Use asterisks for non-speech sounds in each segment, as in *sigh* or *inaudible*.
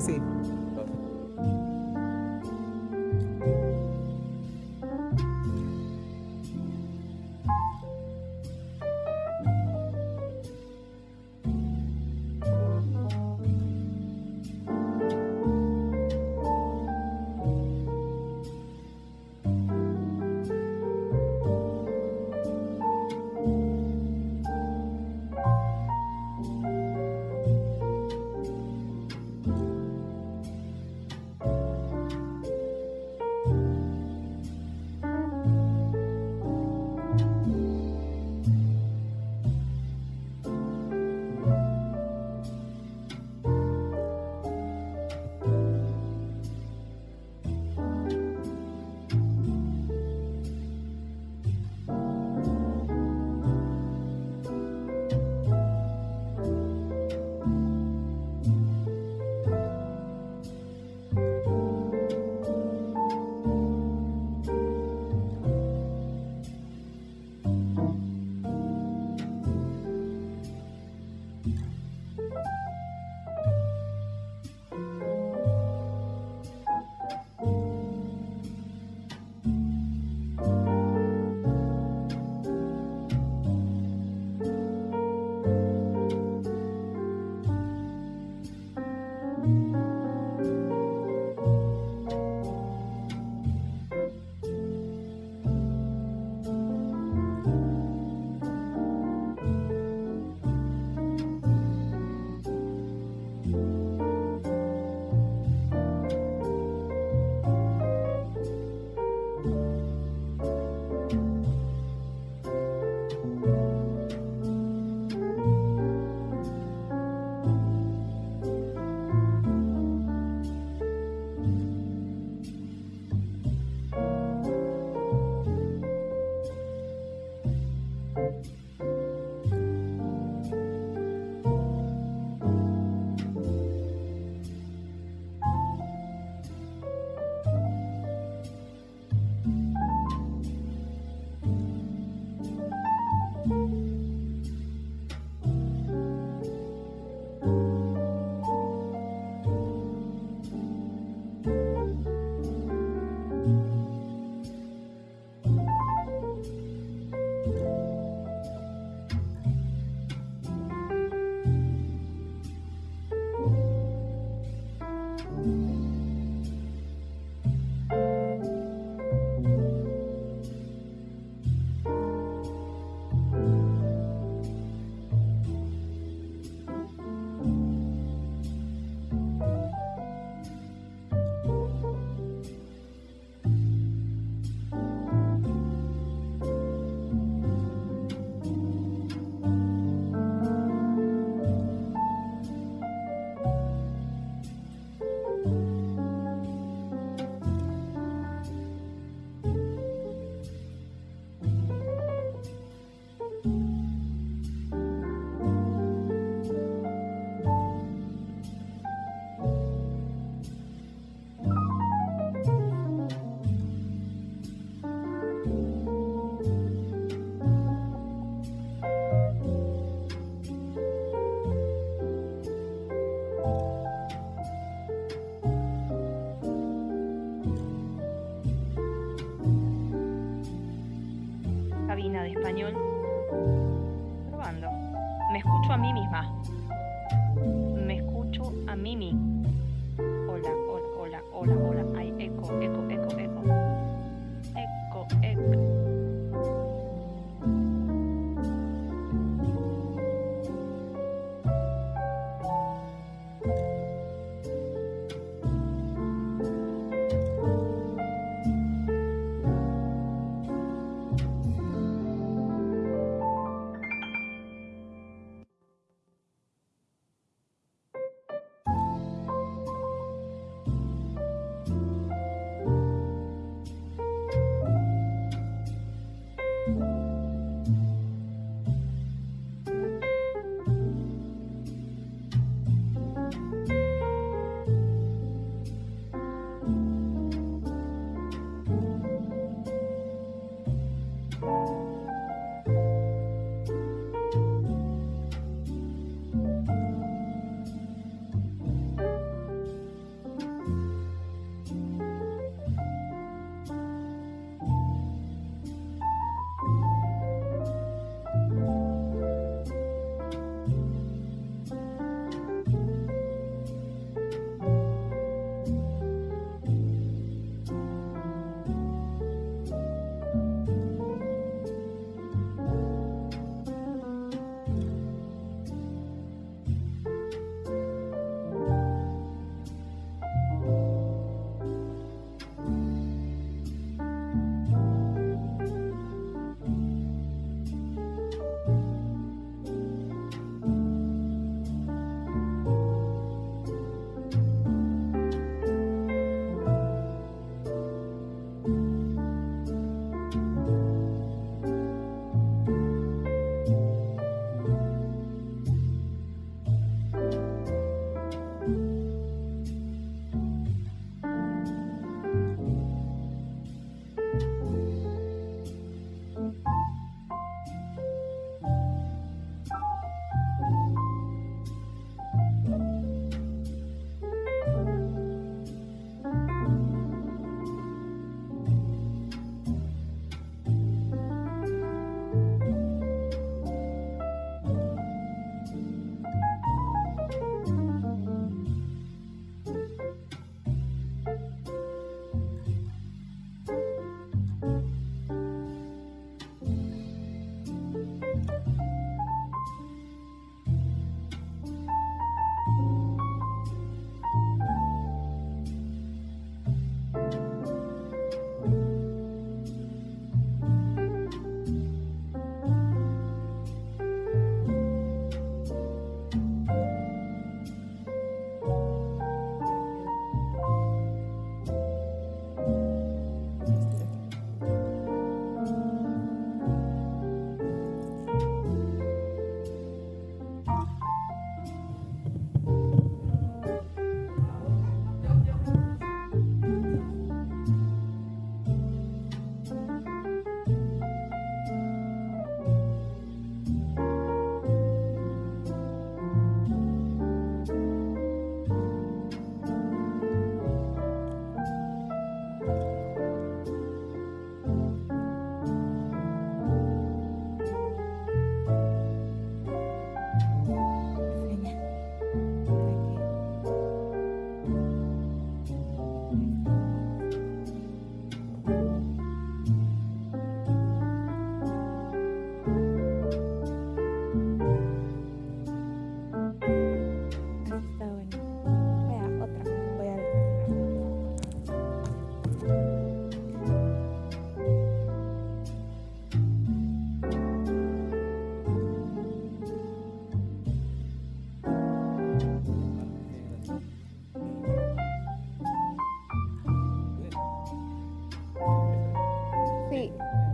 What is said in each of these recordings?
sí.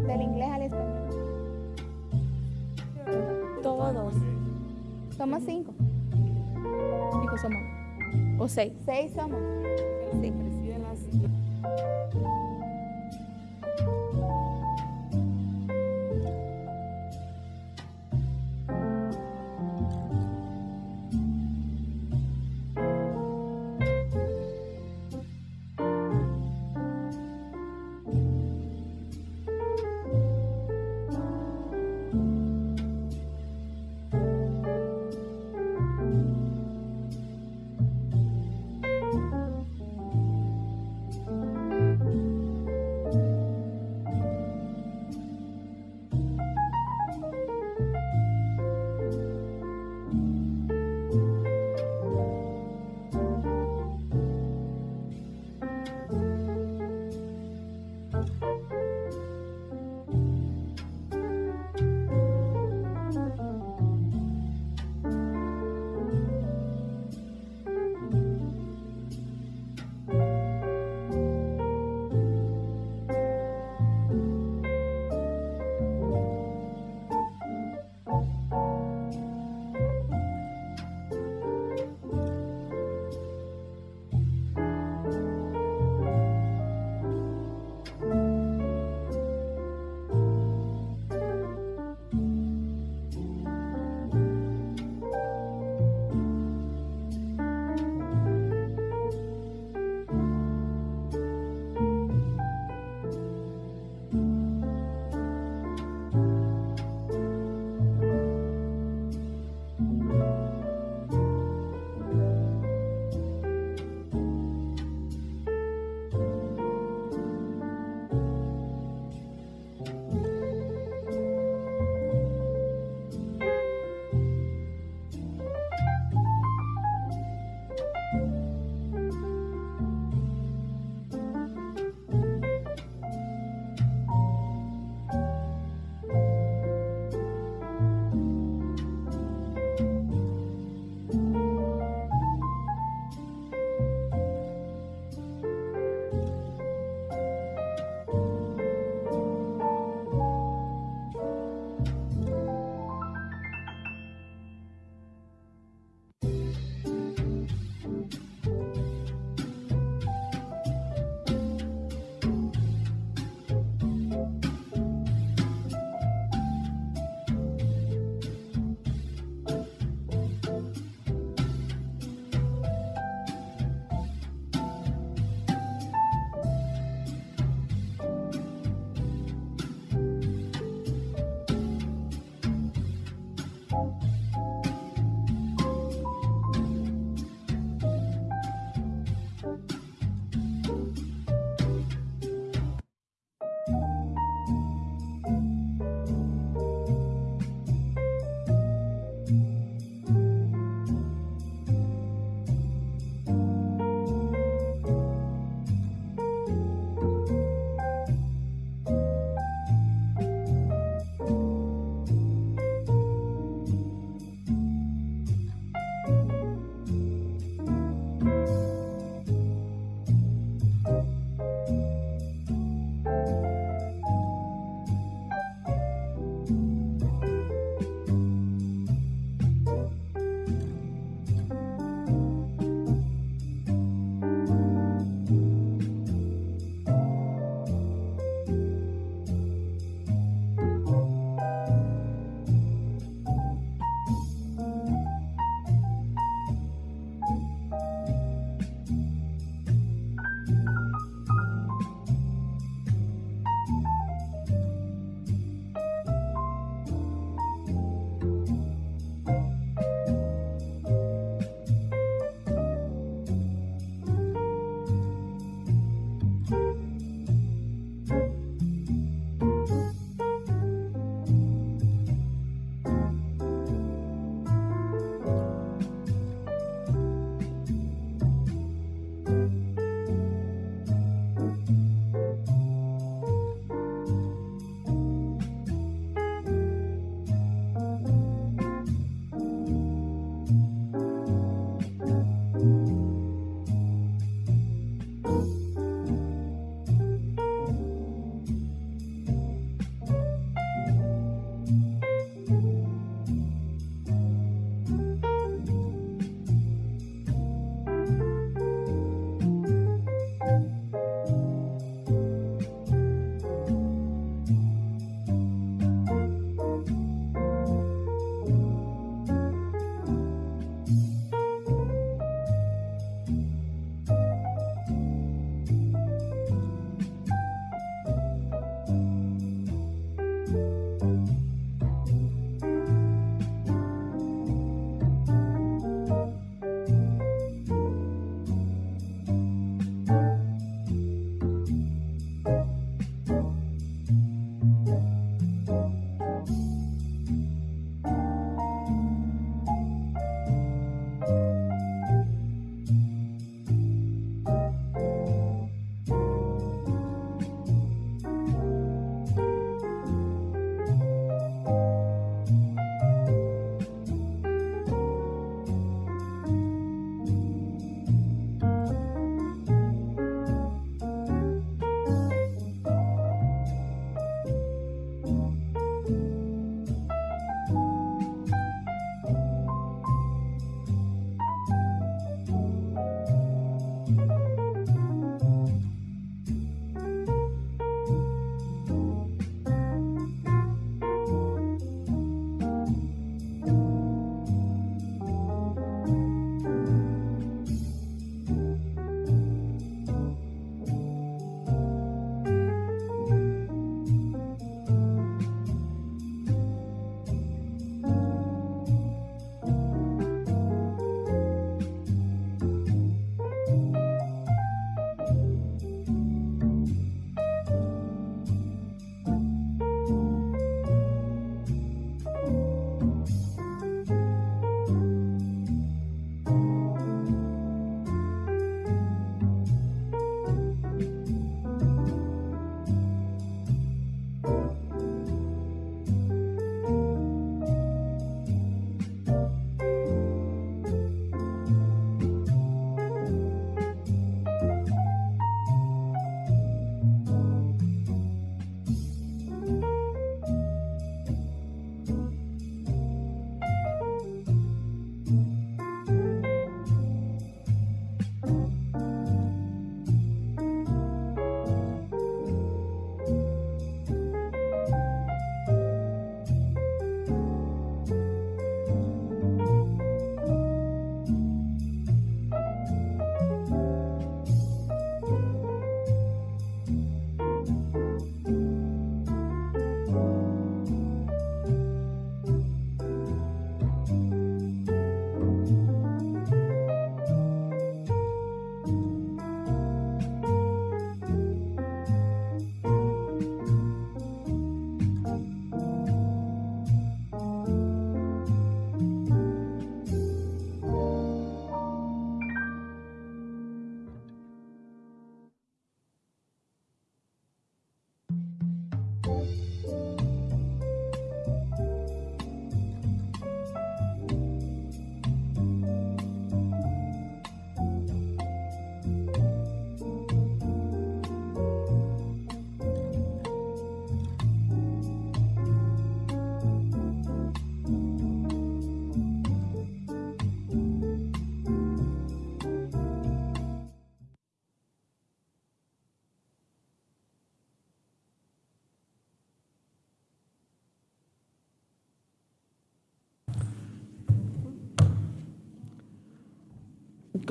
Del inglés al español. Todos. Somos cinco. Dijo somos. ¿O seis? Seis somos. Sí.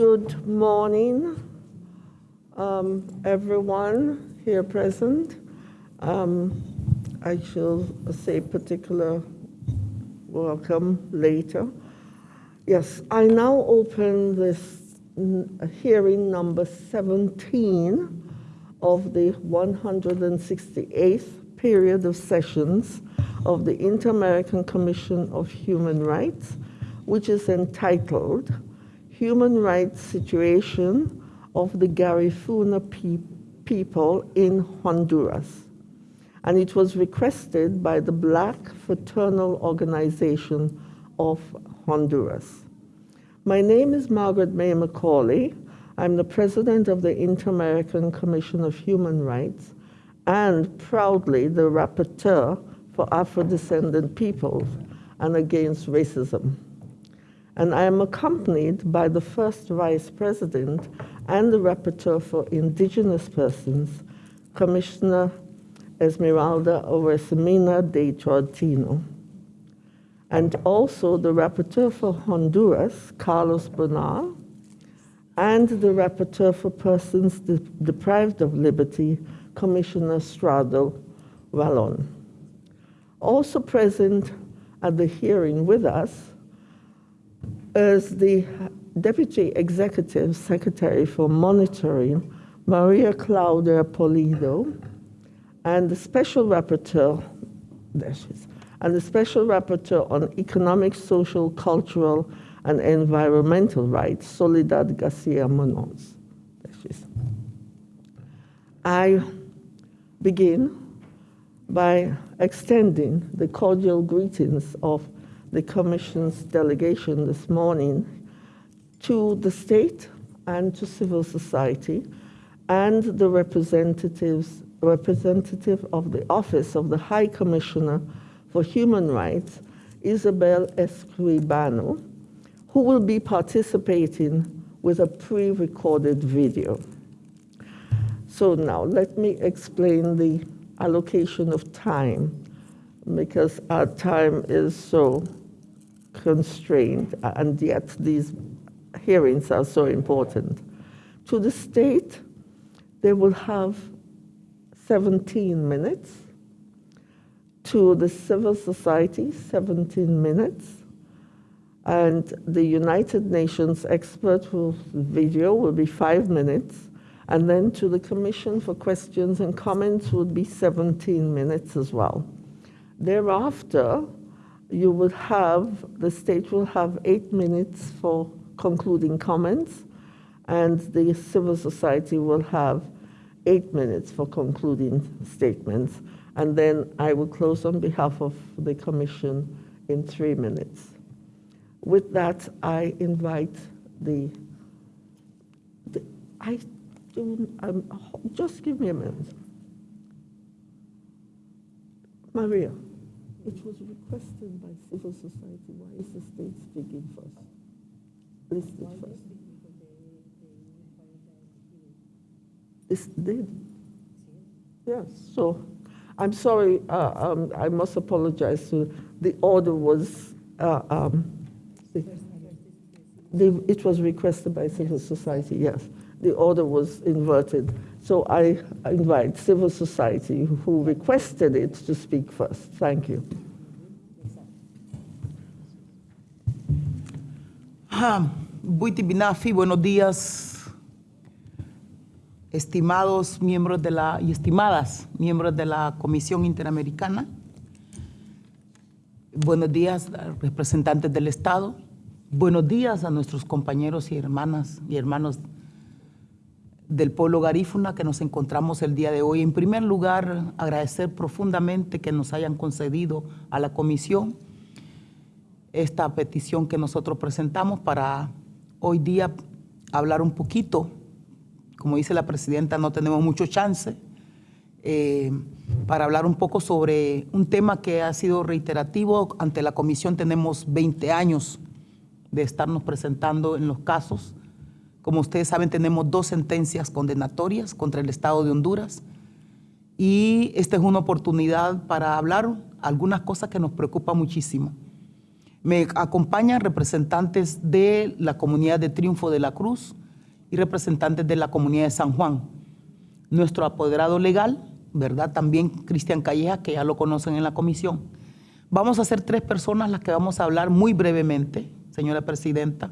Good morning, um, everyone here present. Um, I shall say particular welcome later. Yes, I now open this mm, hearing number 17 of the 168th period of sessions of the Inter-American Commission of Human Rights, which is entitled Human Rights Situation of the Garifuna Pe- People in Honduras. And it was requested by the Black Fraternal Organization of Honduras. My name is Margaret May Macaulay. I'm the president of the Inter-American Commission of Human Rights and proudly the rapporteur for Afro-descendant peoples and against racism. And I am accompanied by the first vice president and the rapporteur for indigenous persons, Commissioner Esmeralda Oresemina de Tortino, and also the rapporteur for Honduras, Carlos Bernal, and the rapporteur for persons de- deprived of liberty, Commissioner Strado Wallon. Also present at the hearing with us is the Deputy Executive Secretary for Monitoring, Maria Claudia Polido, and the Special Rapporteur, there she is, and the Special Rapporteur on Economic, Social, Cultural, and Environmental Rights, Soledad Garcia Munoz. There she is. I begin by extending the cordial greetings of the Commission's delegation this morning to the state and to civil society and the representatives representative of the office of the High Commissioner for Human Rights, Isabel Escribano, who will be participating with a pre-recorded video. So now let me explain the allocation of time because our time is so constrained and yet these hearings are so important. To the state, they will have 17 minutes. To the civil society, 17 minutes. And the United Nations expert video will be five minutes. And then to the Commission for questions and comments would be 17 minutes as well. Thereafter, you would have, the state will have eight minutes for concluding comments, and the civil society will have eight minutes for concluding statements. And then I will close on behalf of the Commission in three minutes. With that, I invite the, the I do, um, just give me a minute. Maria, it was requested by civil society. Why is the state speaking first? Listed first. This did. Yes, so I'm sorry, uh, um, I must apologize. To, the order was, uh, um, the, the, it was requested by civil society, yes. The order was inverted. So I invite civil society who requested it to speak first. Thank you. Buiti Binafi, buenos días, estimados miembros de la y estimadas miembros de la Comisión Interamericana. Buenos días, representantes del Estado. Buenos días a nuestros compañeros y hermanas y hermanos del pueblo garífuna que nos encontramos el día de hoy. En primer lugar, agradecer profundamente que nos hayan concedido a la comisión esta petición que nosotros presentamos para hoy día hablar un poquito. Como dice la presidenta, no tenemos mucho chance eh, para hablar un poco sobre un tema que ha sido reiterativo. Ante la comisión tenemos 20 años de estarnos presentando en los casos. Como ustedes saben, tenemos dos sentencias condenatorias contra el Estado de Honduras y esta es una oportunidad para hablar algunas cosas que nos preocupan muchísimo. Me acompañan representantes de la comunidad de Triunfo de la Cruz y representantes de la comunidad de San Juan. Nuestro apoderado legal, ¿verdad? También Cristian Calleja, que ya lo conocen en la comisión. Vamos a ser tres personas las que vamos a hablar muy brevemente, señora presidenta.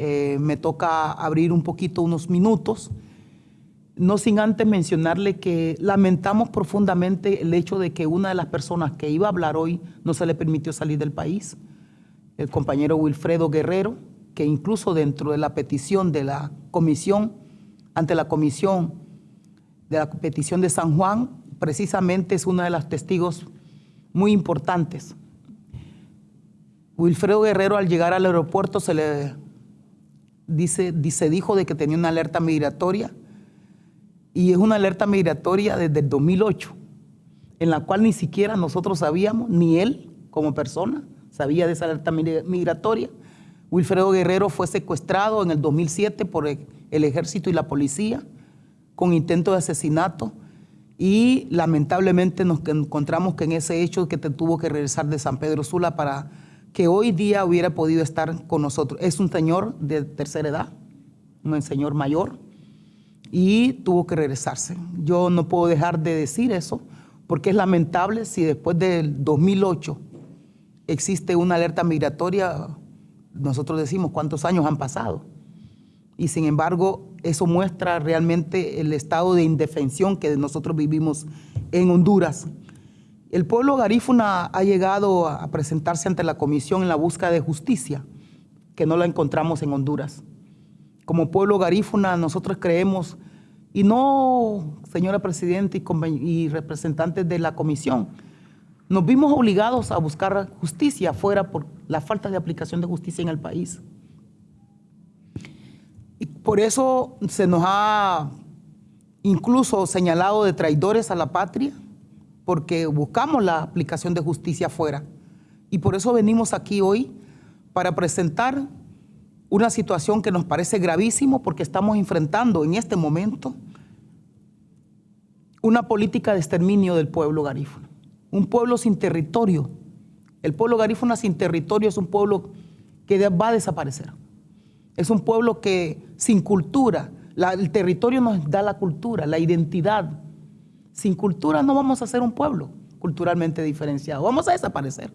Eh, me toca abrir un poquito unos minutos, no sin antes mencionarle que lamentamos profundamente el hecho de que una de las personas que iba a hablar hoy no se le permitió salir del país el compañero Wilfredo Guerrero, que incluso dentro de la petición de la comisión, ante la comisión de la petición de San Juan, precisamente es uno de los testigos muy importantes. Wilfredo Guerrero al llegar al aeropuerto se le dice, dice, dijo de que tenía una alerta migratoria y es una alerta migratoria desde el 2008, en la cual ni siquiera nosotros sabíamos, ni él como persona, sabía de esa alerta migratoria. Wilfredo Guerrero fue secuestrado en el 2007 por el ejército y la policía con intento de asesinato y lamentablemente nos encontramos que en ese hecho que te tuvo que regresar de San Pedro Sula para que hoy día hubiera podido estar con nosotros. Es un señor de tercera edad, un señor mayor, y tuvo que regresarse. Yo no puedo dejar de decir eso porque es lamentable si después del 2008 existe una alerta migratoria, nosotros decimos cuántos años han pasado. Y sin embargo, eso muestra realmente el estado de indefensión que nosotros vivimos en Honduras. El pueblo garífuna ha llegado a presentarse ante la comisión en la búsqueda de justicia, que no la encontramos en Honduras. Como pueblo garífuna nosotros creemos, y no, señora Presidenta y, representantes de la comisión, nos vimos obligados a buscar justicia afuera por la falta de aplicación de justicia en el país. Y por eso se nos ha incluso señalado de traidores a la patria, porque buscamos la aplicación de justicia afuera. Y por eso venimos aquí hoy para presentar una situación que nos parece gravísimo porque estamos enfrentando en este momento una política de exterminio del pueblo garífuno un pueblo sin territorio. El pueblo garífuna sin territorio es un pueblo que va a desaparecer. Es un pueblo que sin cultura, el territorio nos da la cultura, la identidad. Sin cultura no vamos a ser un pueblo culturalmente diferenciado, vamos a desaparecer.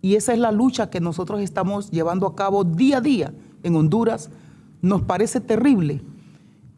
Y esa es la lucha que nosotros estamos llevando a cabo día a día en Honduras. Nos parece terrible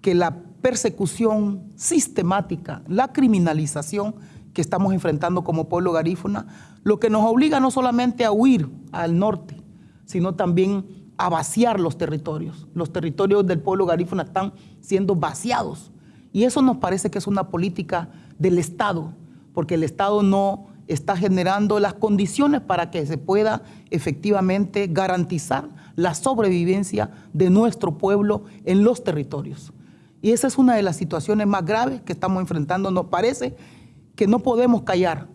que la persecución sistemática, la criminalización que estamos enfrentando como pueblo garífuna, lo que nos obliga no solamente a huir al norte, sino también a vaciar los territorios. Los territorios del pueblo garífuna están siendo vaciados. Y eso nos parece que es una política del Estado, porque el Estado no está generando las condiciones para que se pueda efectivamente garantizar la sobrevivencia de nuestro pueblo en los territorios. Y esa es una de las situaciones más graves que estamos enfrentando, nos parece, que no podemos callar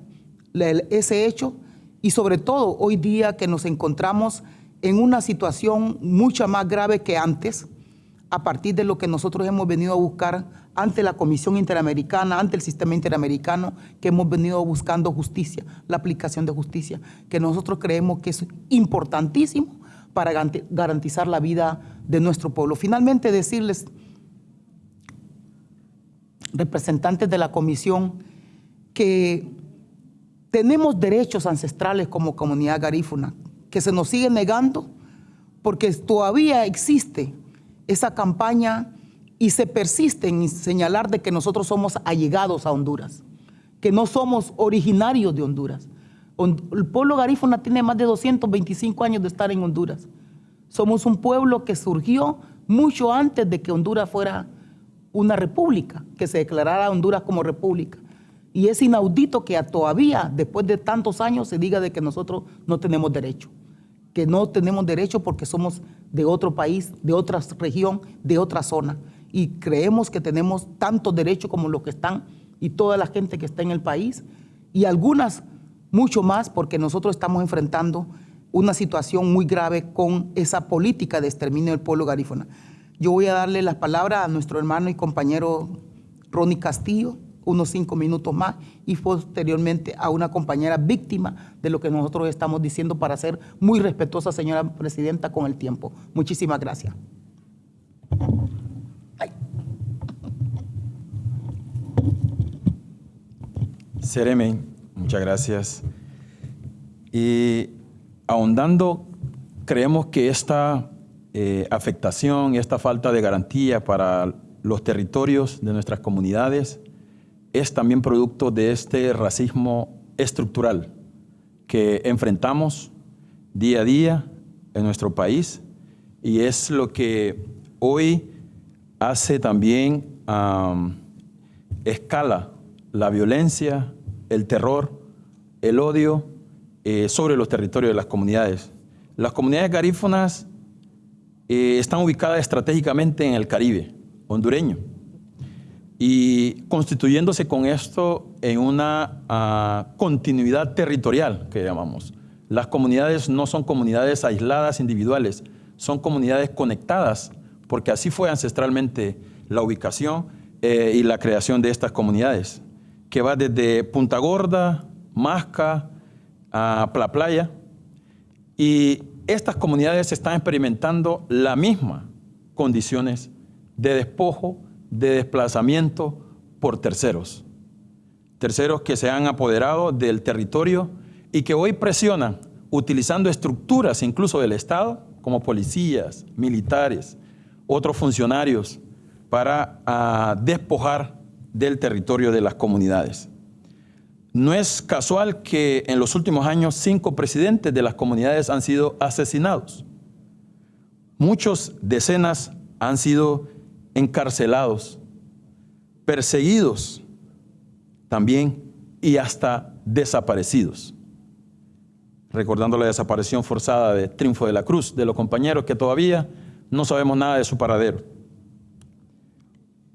ese hecho y sobre todo hoy día que nos encontramos en una situación mucho más grave que antes, a partir de lo que nosotros hemos venido a buscar ante la Comisión Interamericana, ante el sistema interamericano, que hemos venido buscando justicia, la aplicación de justicia, que nosotros creemos que es importantísimo para garantizar la vida de nuestro pueblo. Finalmente decirles, representantes de la Comisión, que tenemos derechos ancestrales como comunidad garífuna, que se nos sigue negando porque todavía existe esa campaña y se persiste en señalar de que nosotros somos allegados a Honduras, que no somos originarios de Honduras. El pueblo garífuna tiene más de 225 años de estar en Honduras. Somos un pueblo que surgió mucho antes de que Honduras fuera una república, que se declarara Honduras como república. Y es inaudito que todavía, después de tantos años, se diga de que nosotros no tenemos derecho. Que no tenemos derecho porque somos de otro país, de otra región, de otra zona. Y creemos que tenemos tantos derechos como los que están y toda la gente que está en el país. Y algunas mucho más porque nosotros estamos enfrentando una situación muy grave con esa política de exterminio del pueblo garífuna. Yo voy a darle la palabra a nuestro hermano y compañero Ronnie Castillo, unos cinco minutos más y posteriormente a una compañera víctima de lo que nosotros estamos diciendo para ser muy respetuosa, señora presidenta, con el tiempo. Muchísimas gracias. Ay. Muchas gracias. Y ahondando, creemos que esta eh, afectación esta falta de garantía para los territorios de nuestras comunidades es también producto de este racismo estructural que enfrentamos día a día en nuestro país y es lo que hoy hace también escala la violencia, el terror, el odio eh, sobre los territorios de las comunidades. Las comunidades garífonas eh, están ubicadas estratégicamente en el Caribe hondureño y constituyéndose con esto en una ah, continuidad territorial que llamamos. Las comunidades no son comunidades aisladas individuales, son comunidades conectadas, porque así fue ancestralmente la ubicación eh, y la creación de estas comunidades, que va desde Punta Gorda, Masca, a La Playa, y estas comunidades están experimentando la misma condiciones de despojo, de desplazamiento por terceros. Terceros que se han apoderado del territorio y que hoy presionan utilizando estructuras incluso del Estado, como policías, militares, otros funcionarios, para ah, despojar del territorio de las comunidades. No es casual que en los últimos años cinco presidentes de las comunidades han sido asesinados. Muchos decenas han sido encarcelados, perseguidos también y hasta desaparecidos. Recordando la desaparición forzada de Triunfo de la Cruz, de los compañeros que todavía no sabemos nada de su paradero.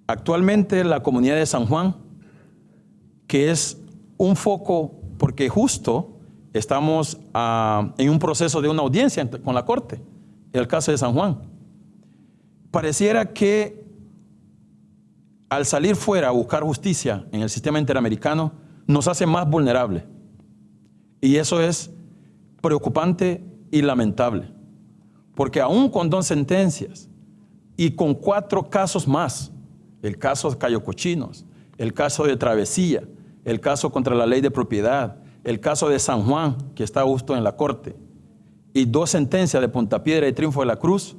Actualmente la comunidad de San Juan, que es un foco, porque justo estamos ah, en un proceso de una audiencia con la Corte, el caso de San Juan. Pareciera que al salir fuera a buscar justicia en el sistema interamericano, nos hace más vulnerables. Y eso es preocupante y lamentable. Porque aún con dos sentencias y con cuatro casos más, el caso de Cayo Cochinos, el caso de Travesía, el caso contra la ley de propiedad, el caso de San Juan, que está justo en la corte, y dos sentencias de Puntapiedra y Triunfo de la Cruz,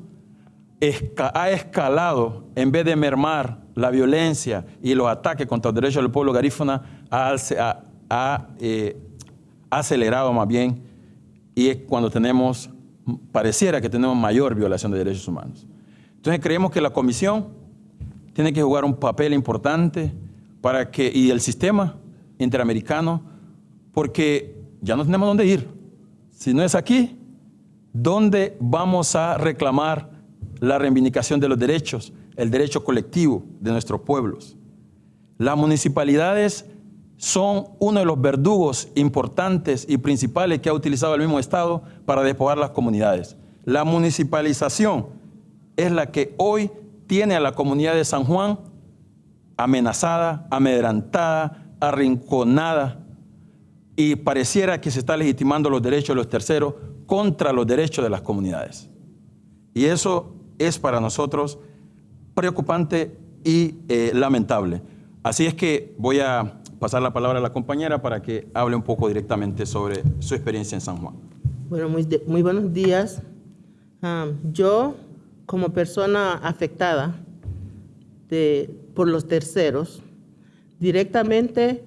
ha escalado, en vez de mermar la violencia y los ataques contra los derechos del pueblo garífuna, ha, eh, acelerado más bien, y es cuando tenemos, pareciera que tenemos mayor violación de derechos humanos. Entonces creemos que la comisión tiene que jugar un papel importante para que, y el sistema interamericano, porque ya no tenemos dónde ir. Si no es aquí, ¿dónde vamos a reclamar la reivindicación de los derechos, el derecho colectivo de nuestros pueblos? Las municipalidades son uno de los verdugos importantes y principales que ha utilizado el mismo Estado para despojar las comunidades. La municipalización es la que hoy tiene a la comunidad de San Juan amenazada, amedrantada, arrinconada y pareciera que se está legitimando los derechos de los terceros contra los derechos de las comunidades. Y eso es para nosotros preocupante y eh, lamentable. Así es que voy a pasar la palabra a la compañera para que hable un poco directamente sobre su experiencia en San Juan. Bueno, muy, buenos días. Yo, como persona afectada por los terceros, directamente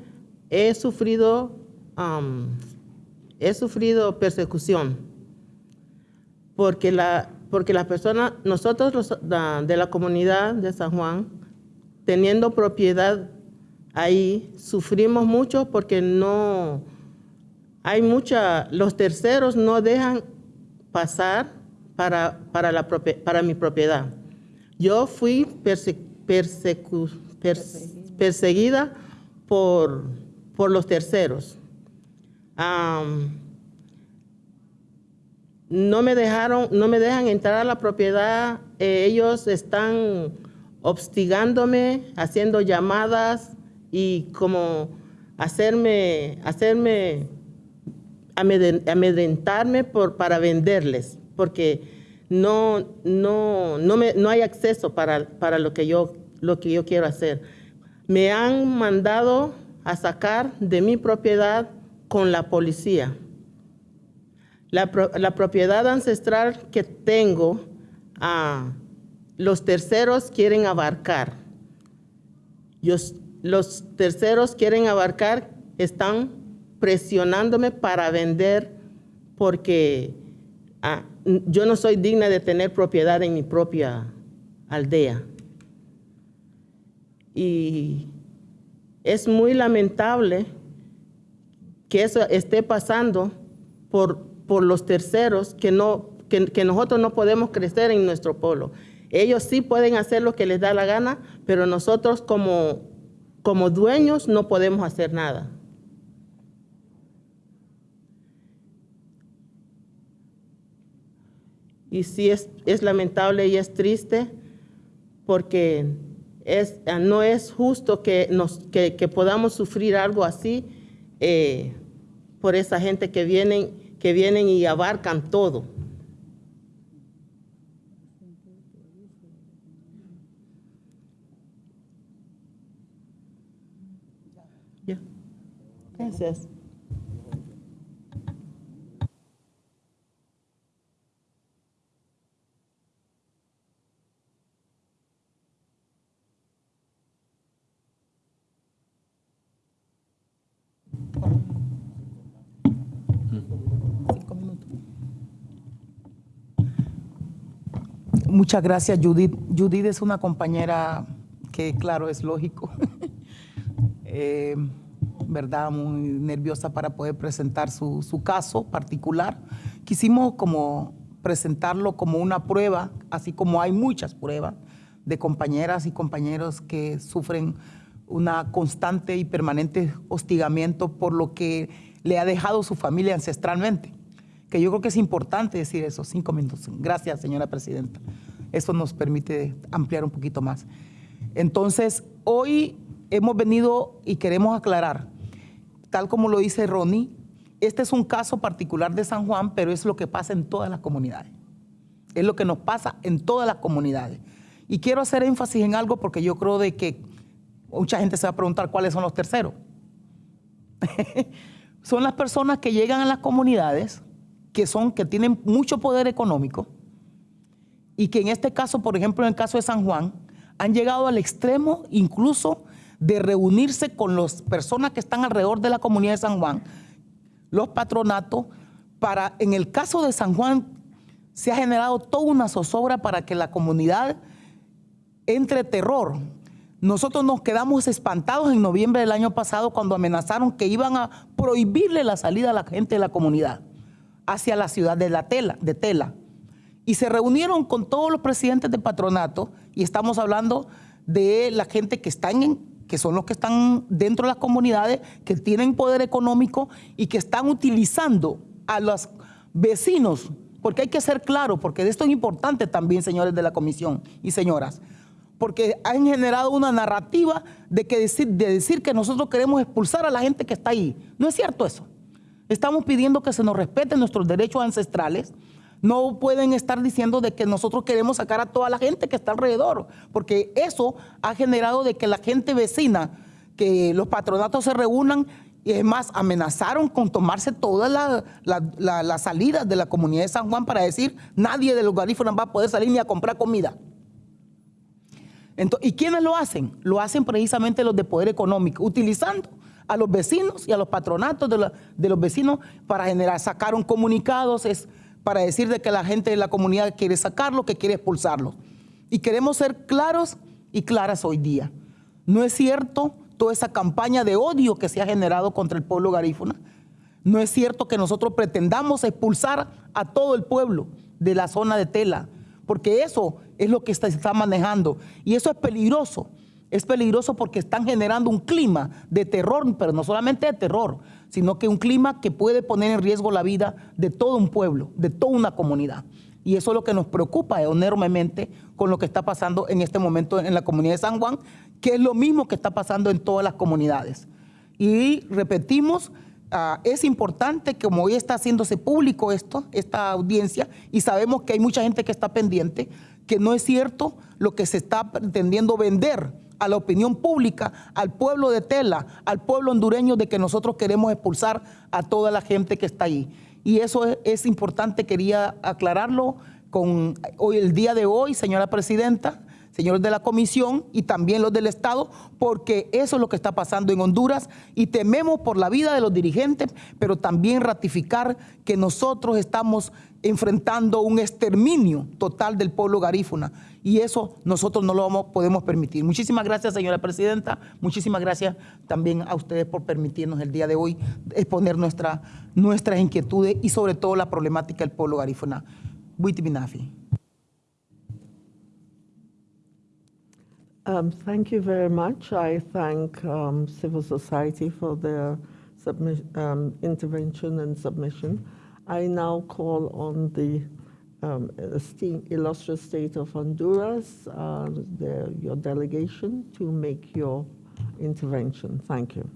he sufrido, he sufrido persecución, porque la, porque las personas, nosotros de la comunidad de San Juan, teniendo propiedad ahí, sufrimos mucho porque no, hay mucha, los terceros no dejan pasar para, para, la, para mi propiedad. Yo fui perseguida por, por los terceros. No me dejaron, no me dejan entrar a la propiedad. Eh, ellos están obstigándome, haciendo llamadas y como hacerme, hacerme amedren- amedrentarme para venderles, porque no, no, no hay acceso para, para lo, que yo, lo que yo quiero hacer. Me han mandado a sacar de mi propiedad con la policía. La, la propiedad ancestral que tengo, ah, los terceros quieren abarcar. Yo- los terceros quieren abarcar, están presionándome para vender porque ah, yo no soy digna de tener propiedad en mi propia aldea. Y es muy lamentable que eso esté pasando por, por los terceros, que, no, que, que nosotros no podemos crecer en nuestro pueblo. Ellos sí pueden hacer lo que les da la gana, pero nosotros como, como dueños no podemos hacer nada. Y sí es, es lamentable y es triste porque es, no es justo que, nos, que podamos sufrir algo así eh, por esa gente que vienen, que vienen y abarcan todo. Muchas gracias, Judith. Judith es una compañera que, claro, es lógico, *laughs* eh, ¿verdad? Muy nerviosa para poder presentar su, su caso particular. Quisimos como presentarlo como una prueba, así como hay muchas pruebas de compañeras y compañeros que sufren una constante y permanente hostigamiento por lo que le ha dejado su familia ancestralmente. Que yo creo que es importante decir eso, cinco minutos. Gracias, señora presidenta. Eso nos permite ampliar un poquito más. Entonces, hoy hemos venido y queremos aclarar, tal como lo dice Ronnie, este es un caso particular de San Juan, pero es lo que pasa en todas las comunidades. Es lo que nos pasa en todas las comunidades. Y quiero hacer énfasis en algo porque yo creo de que mucha gente se va a preguntar cuáles son los terceros. *laughs* son las personas que llegan a las comunidades que son que tienen mucho poder económico y que en este caso, por ejemplo, en el caso de San Juan, han llegado al extremo incluso de reunirse con las personas que están alrededor de la comunidad de San Juan, los patronatos, para, en el caso de San Juan, se ha generado toda una zozobra para que la comunidad entre terror. Nosotros nos quedamos espantados en noviembre del año pasado cuando amenazaron que iban a prohibirle la salida a la gente de la comunidad hacia la ciudad de, la tela, de Tela. Y se reunieron con todos los presidentes de patronato y estamos hablando de la gente que están que son los que están dentro de las comunidades, que tienen poder económico y que están utilizando a los vecinos, porque hay que ser claro, porque esto es importante también, señores de la comisión y señoras, porque han generado una narrativa de, que decir, de decir que nosotros queremos expulsar a la gente que está ahí. No es cierto eso. Estamos pidiendo que se nos respeten nuestros derechos ancestrales. No pueden estar diciendo de que nosotros queremos sacar a toda la gente que está alrededor, porque eso ha generado de que la gente vecina, que los patronatos se reúnan y es más, amenazaron con tomarse todas las la, la, salidas de la comunidad de San Juan para decir nadie de los garífonas va a poder salir ni a comprar comida. Entonces, ¿Y quiénes lo hacen? Lo hacen precisamente los de poder económico, utilizando a los vecinos y a los patronatos de, de los vecinos para generar, sacaron comunicados, es para decir de que la gente de la comunidad quiere sacarlo, que quiere expulsarlo. Y queremos ser claros y claras hoy día. No es cierto toda esa campaña de odio que se ha generado contra el pueblo garífuna. No es cierto que nosotros pretendamos expulsar a todo el pueblo de la zona de Tela, porque eso es lo que se está manejando. Y eso es peligroso. Es peligroso porque están generando un clima de terror, pero no solamente de terror, sino que un clima que puede poner en riesgo la vida de todo un pueblo, de toda una comunidad. Y eso es lo que nos preocupa enormemente con lo que está pasando en este momento en la comunidad de San Juan, que es lo mismo que está pasando en todas las comunidades. Y repetimos, ah, es importante, como hoy está haciéndose público esto, esta audiencia, y sabemos que hay mucha gente que está pendiente, que no es cierto lo que se está pretendiendo vender a la opinión pública, al pueblo de Tela, al pueblo hondureño, de que nosotros queremos expulsar a toda la gente que está ahí. Y eso es, es importante, quería aclararlo con hoy, el día de hoy, señora presidenta, señores de la comisión y también los del Estado, porque eso es lo que está pasando en Honduras y tememos por la vida de los dirigentes, pero también ratificar que nosotros estamos enfrentando un exterminio total del pueblo garífuna y eso nosotros no lo podemos permitir. Muchísimas gracias, señora presidenta. Muchísimas gracias también a ustedes por permitirnos el día de hoy exponer nuestra, nuestras inquietudes y sobre todo la problemática del pueblo garífuna. Buitibinafi. Um, thank you very much. I thank um, civil society for their um, intervention and submission. I now call on the um, illustrious state of Honduras, uh, the, your delegation, to make your intervention. Thank you.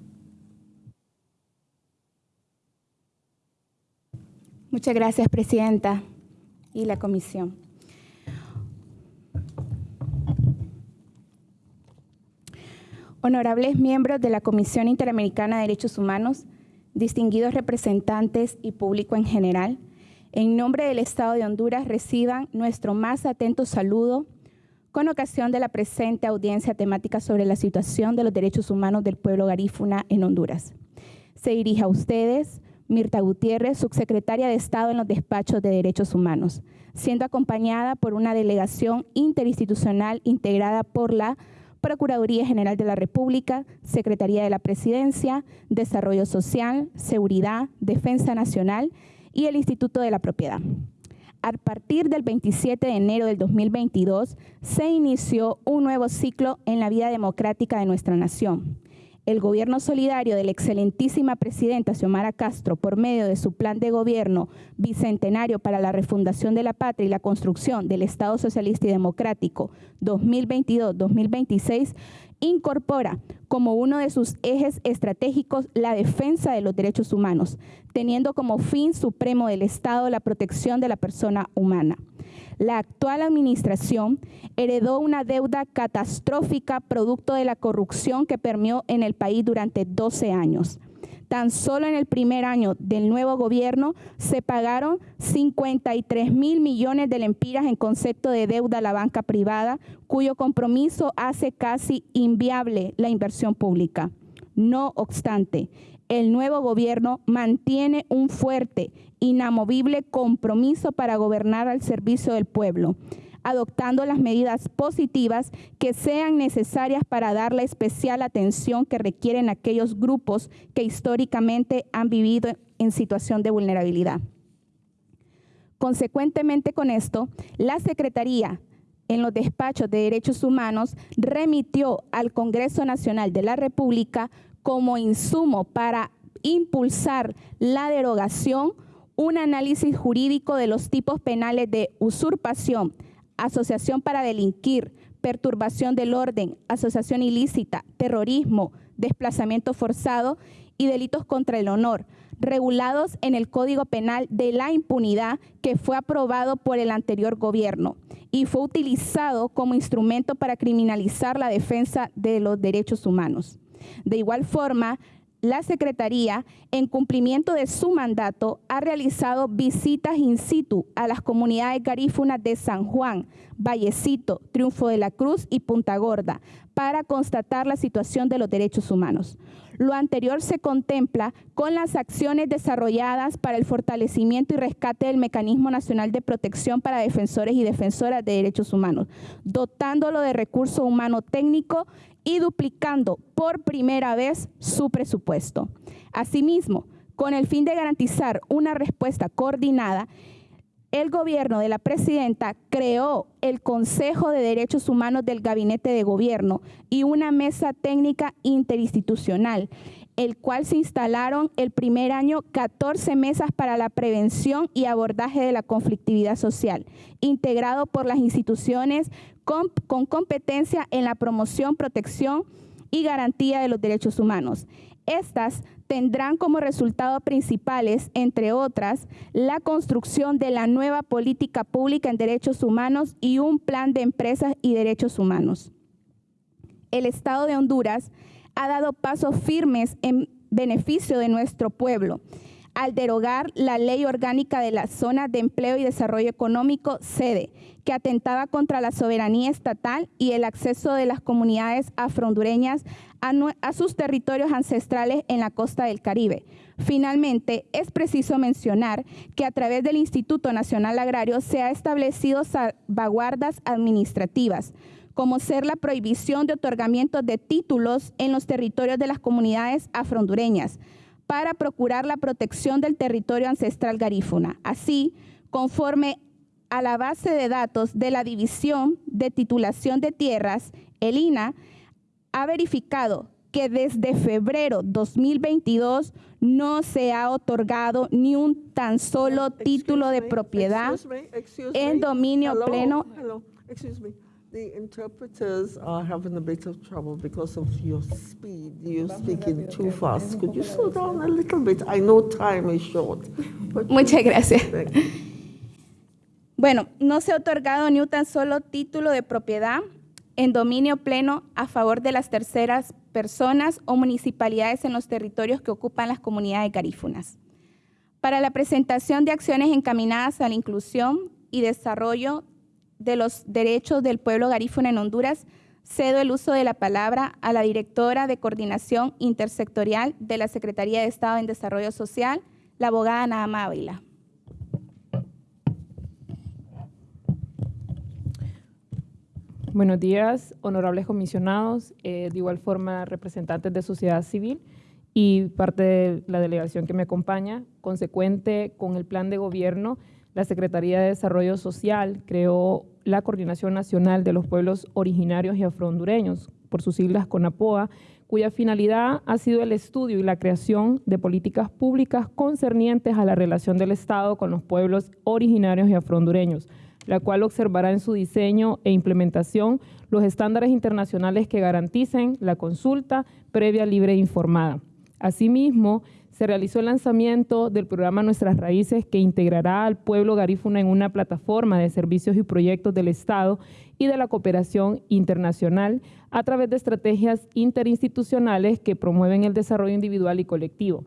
Muchas gracias, Presidenta y la Comisión. Honorables miembros de la Comisión Interamericana de Derechos Humanos, distinguidos representantes y público en general, en nombre del Estado de Honduras reciban nuestro más atento saludo con ocasión de la presente audiencia temática sobre la situación de los derechos humanos del pueblo garífuna en Honduras. Se dirige a ustedes Mirta Gutiérrez, subsecretaria de Estado en los despachos de Derechos Humanos, siendo acompañada por una delegación interinstitucional integrada por la Procuraduría General de la República, Secretaría de la Presidencia, Desarrollo Social, Seguridad, Defensa Nacional y el Instituto de la Propiedad. A partir del 27 de enero del 2022 se inició un nuevo ciclo en la vida democrática de nuestra nación el gobierno solidario de la excelentísima presidenta Xiomara Castro, por medio de su plan de gobierno bicentenario para la refundación de la patria y la construcción del Estado Socialista y Democrático 2022-2026, incorpora como uno de sus ejes estratégicos la defensa de los derechos humanos, teniendo como fin supremo del Estado la protección de la persona humana. La actual administración heredó una deuda catastrófica producto de la corrupción que permeó en el país durante 12 años. Tan solo en el primer año del nuevo gobierno se pagaron 53 mil millones de lempiras en concepto de deuda a la banca privada, cuyo compromiso hace casi inviable la inversión pública. No obstante, el nuevo gobierno mantiene un fuerte, inamovible compromiso para gobernar al servicio del pueblo, adoptando las medidas positivas que sean necesarias para dar la especial atención que requieren aquellos grupos que históricamente han vivido en situación de vulnerabilidad. Consecuentemente con esto, la Secretaría en los despachos de derechos humanos remitió al Congreso Nacional de la República como insumo para impulsar la derogación, un análisis jurídico de los tipos penales de usurpación, asociación para delinquir, perturbación del orden, asociación ilícita, terrorismo, desplazamiento forzado y delitos contra el honor, regulados en el Código Penal de la Impunidad que fue aprobado por el anterior gobierno y fue utilizado como instrumento para criminalizar la defensa de los derechos humanos. De igual forma, la Secretaría, en cumplimiento de su mandato, ha realizado visitas in situ a las comunidades garífunas de San Juan, Vallecito, Triunfo de la Cruz y Punta Gorda para constatar la situación de los derechos humanos. Lo anterior se contempla con las acciones desarrolladas para el fortalecimiento y rescate del Mecanismo Nacional de Protección para Defensores y Defensoras de Derechos Humanos, dotándolo de recurso humano técnico y duplicando por primera vez su presupuesto. Asimismo, con el fin de garantizar una respuesta coordinada, el gobierno de la presidenta creó el Consejo de Derechos Humanos del Gabinete de Gobierno y una mesa técnica interinstitucional el cual se instalaron el primer año 14 mesas para la prevención y abordaje de la conflictividad social, integrado por las instituciones con, con competencia en la promoción, protección y garantía de los derechos humanos. Estas tendrán como resultado principales, entre otras, la construcción de la nueva política pública en derechos humanos y un plan de empresas y derechos humanos. El Estado de Honduras ha dado pasos firmes en beneficio de nuestro pueblo al derogar la ley orgánica de la Zona de Empleo y Desarrollo Económico, sede, que atentaba contra la soberanía estatal y el acceso de las comunidades afrohondureñas a, sus territorios ancestrales en la costa del Caribe. Finalmente, es preciso mencionar que a través del Instituto Nacional Agrario se ha establecido salvaguardas administrativas, como ser la prohibición de otorgamiento de títulos en los territorios de las comunidades afrohondureñas, para procurar la protección del territorio ancestral garífuna. Así, conforme a la base de datos de la División de Titulación de Tierras, el INA ha verificado que desde febrero 2022 no se ha otorgado ni un tan solo título de propiedad en dominio pleno. The interpreters are having a bit of trouble because of your speed. You're speaking too fast. Could you slow down a little bit? I know time is short. Muchas gracias. Bueno, no se ha otorgado ni un tan solo título de propiedad en dominio pleno a favor de las terceras personas o municipalidades en los territorios que ocupan las comunidades garífunas. Para la presentación de acciones encaminadas a la inclusión y desarrollo de los derechos del pueblo garífuna en Honduras, cedo el uso de la palabra a la directora de Coordinación Intersectorial de la Secretaría de Estado en Desarrollo Social, la abogada Nahama Ávila. Buenos días, honorables comisionados, eh, de igual forma representantes de sociedad civil y parte de la delegación que me acompaña, consecuente con el plan de gobierno la Secretaría de Desarrollo Social creó la Coordinación Nacional de los Pueblos Originarios y Afrohondureños, por sus siglas CONAPOA, cuya finalidad ha sido el estudio y la creación de políticas públicas concernientes a la relación del Estado con los pueblos originarios y afrohondureños, la cual observará en su diseño e implementación los estándares internacionales que garanticen la consulta previa, libre e informada. Asimismo, se realizó el lanzamiento del programa Nuestras Raíces que integrará al pueblo garífuna en una plataforma de servicios y proyectos del Estado y de la cooperación internacional a través de estrategias interinstitucionales que promueven el desarrollo individual y colectivo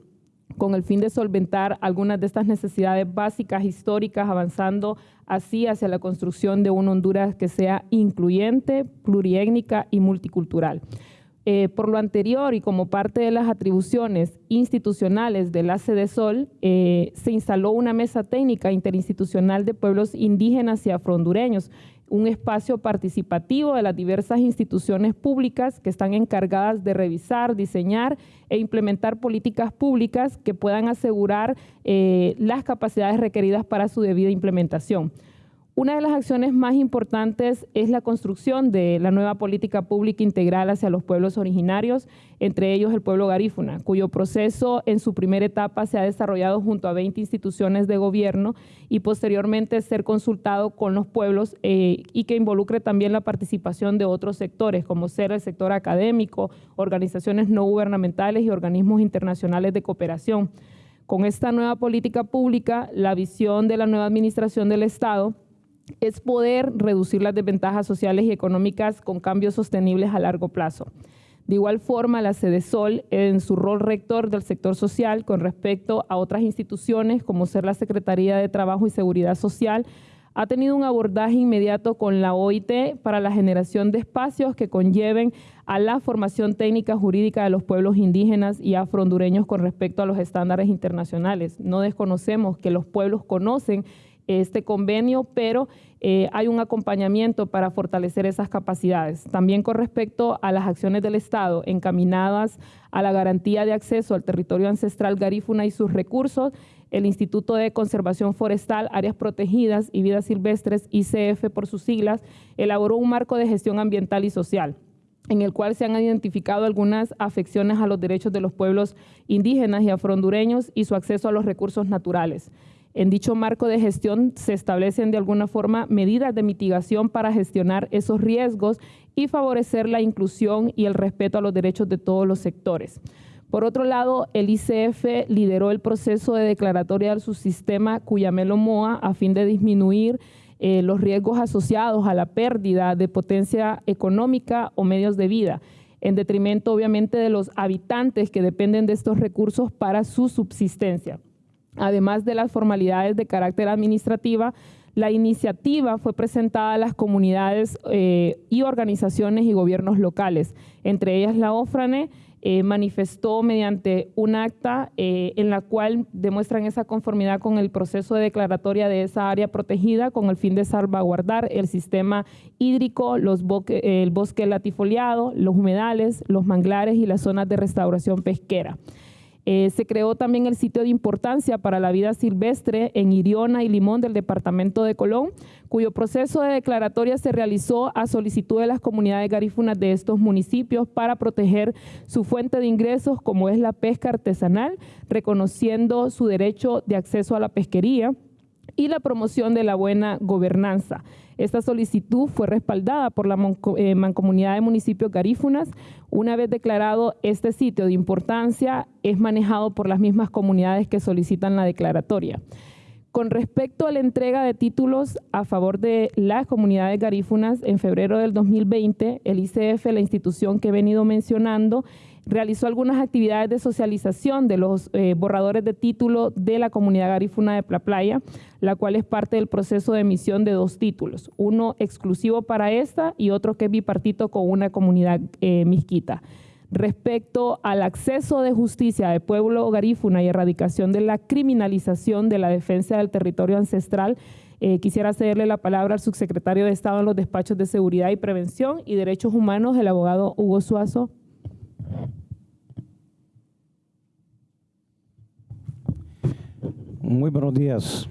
con el fin de solventar algunas de estas necesidades básicas históricas, avanzando así hacia la construcción de una Honduras que sea incluyente, pluriétnica y multicultural. Eh, por lo anterior y como parte de las atribuciones institucionales de la Sol, eh, se instaló una mesa técnica interinstitucional de pueblos indígenas y afrohondureños, un espacio participativo de las diversas instituciones públicas que están encargadas de revisar, diseñar e implementar políticas públicas que puedan asegurar eh, las capacidades requeridas para su debida implementación. Una de las acciones más importantes es la construcción de la nueva política pública integral hacia los pueblos originarios, entre ellos el pueblo garífuna, cuyo proceso en su primera etapa se ha desarrollado junto a 20 instituciones de gobierno y posteriormente ser consultado con los pueblos eh, y que involucre también la participación de otros sectores, como ser el sector académico, organizaciones no gubernamentales y organismos internacionales de cooperación. Con esta nueva política pública, la visión de la nueva administración del Estado es poder reducir las desventajas sociales y económicas con cambios sostenibles a largo plazo. De igual forma, la Sede Sol, en su rol rector del sector social con respecto a otras instituciones, como ser la Secretaría de Trabajo y Seguridad Social, ha tenido un abordaje inmediato con la OIT para la generación de espacios que conlleven a la formación técnica jurídica de los pueblos indígenas y afrohondureños con respecto a los estándares internacionales. No desconocemos que los pueblos conocen este convenio, pero eh, hay un acompañamiento para fortalecer esas capacidades. También con respecto a las acciones del Estado encaminadas a la garantía de acceso al territorio ancestral garífuna y sus recursos, el Instituto de Conservación Forestal, Áreas Protegidas y Vidas Silvestres, ICF por sus siglas, elaboró un marco de gestión ambiental y social en el cual se han identificado algunas afecciones a los derechos de los pueblos indígenas y afrondureños y su acceso a los recursos naturales. En dicho marco de gestión se establecen de alguna forma medidas de mitigación para gestionar esos riesgos y favorecer la inclusión y el respeto a los derechos de todos los sectores. Por otro lado, el ICF lideró el proceso de declaratoria del subsistema Cuyamelo Moa a fin de disminuir eh, los riesgos asociados a la pérdida de potencia económica o medios de vida, en detrimento obviamente de los habitantes que dependen de estos recursos para su subsistencia. Además de las formalidades de carácter administrativa, la iniciativa fue presentada a las comunidades eh, y organizaciones y gobiernos locales, entre ellas la OFRANE, eh, manifestó mediante un acta eh, en la cual demuestran esa conformidad con el proceso de declaratoria de esa área protegida con el fin de salvaguardar el sistema hídrico, los el bosque latifoliado, los humedales, los manglares y las zonas de restauración pesquera. Eh, se creó también el sitio de importancia para la vida silvestre en Iriona y Limón del departamento de Colón, cuyo proceso de declaratoria se realizó a solicitud de las comunidades garífunas de estos municipios para proteger su fuente de ingresos como es la pesca artesanal, reconociendo su derecho de acceso a la pesquería y la promoción de la buena gobernanza. Esta solicitud fue respaldada por la eh, Mancomunidad de Municipios Garífunas. Una vez declarado este sitio de importancia, es manejado por las mismas comunidades que solicitan la declaratoria. Con respecto a la entrega de títulos a favor de las comunidades garífunas, en febrero del 2020, el ICF, la institución que he venido mencionando, realizó algunas actividades de socialización de los eh, borradores de título de la comunidad garífuna de La Playa, la cual es parte del proceso de emisión de dos títulos, uno exclusivo para esta y otro que es bipartito con una comunidad eh, misquita. Respecto al acceso de justicia del pueblo garífuna y erradicación de la criminalización de la defensa del territorio ancestral, eh, quisiera cederle la palabra al subsecretario de Estado en los despachos de Seguridad y Prevención y Derechos Humanos, el abogado Hugo Suazo. Muy buenos días.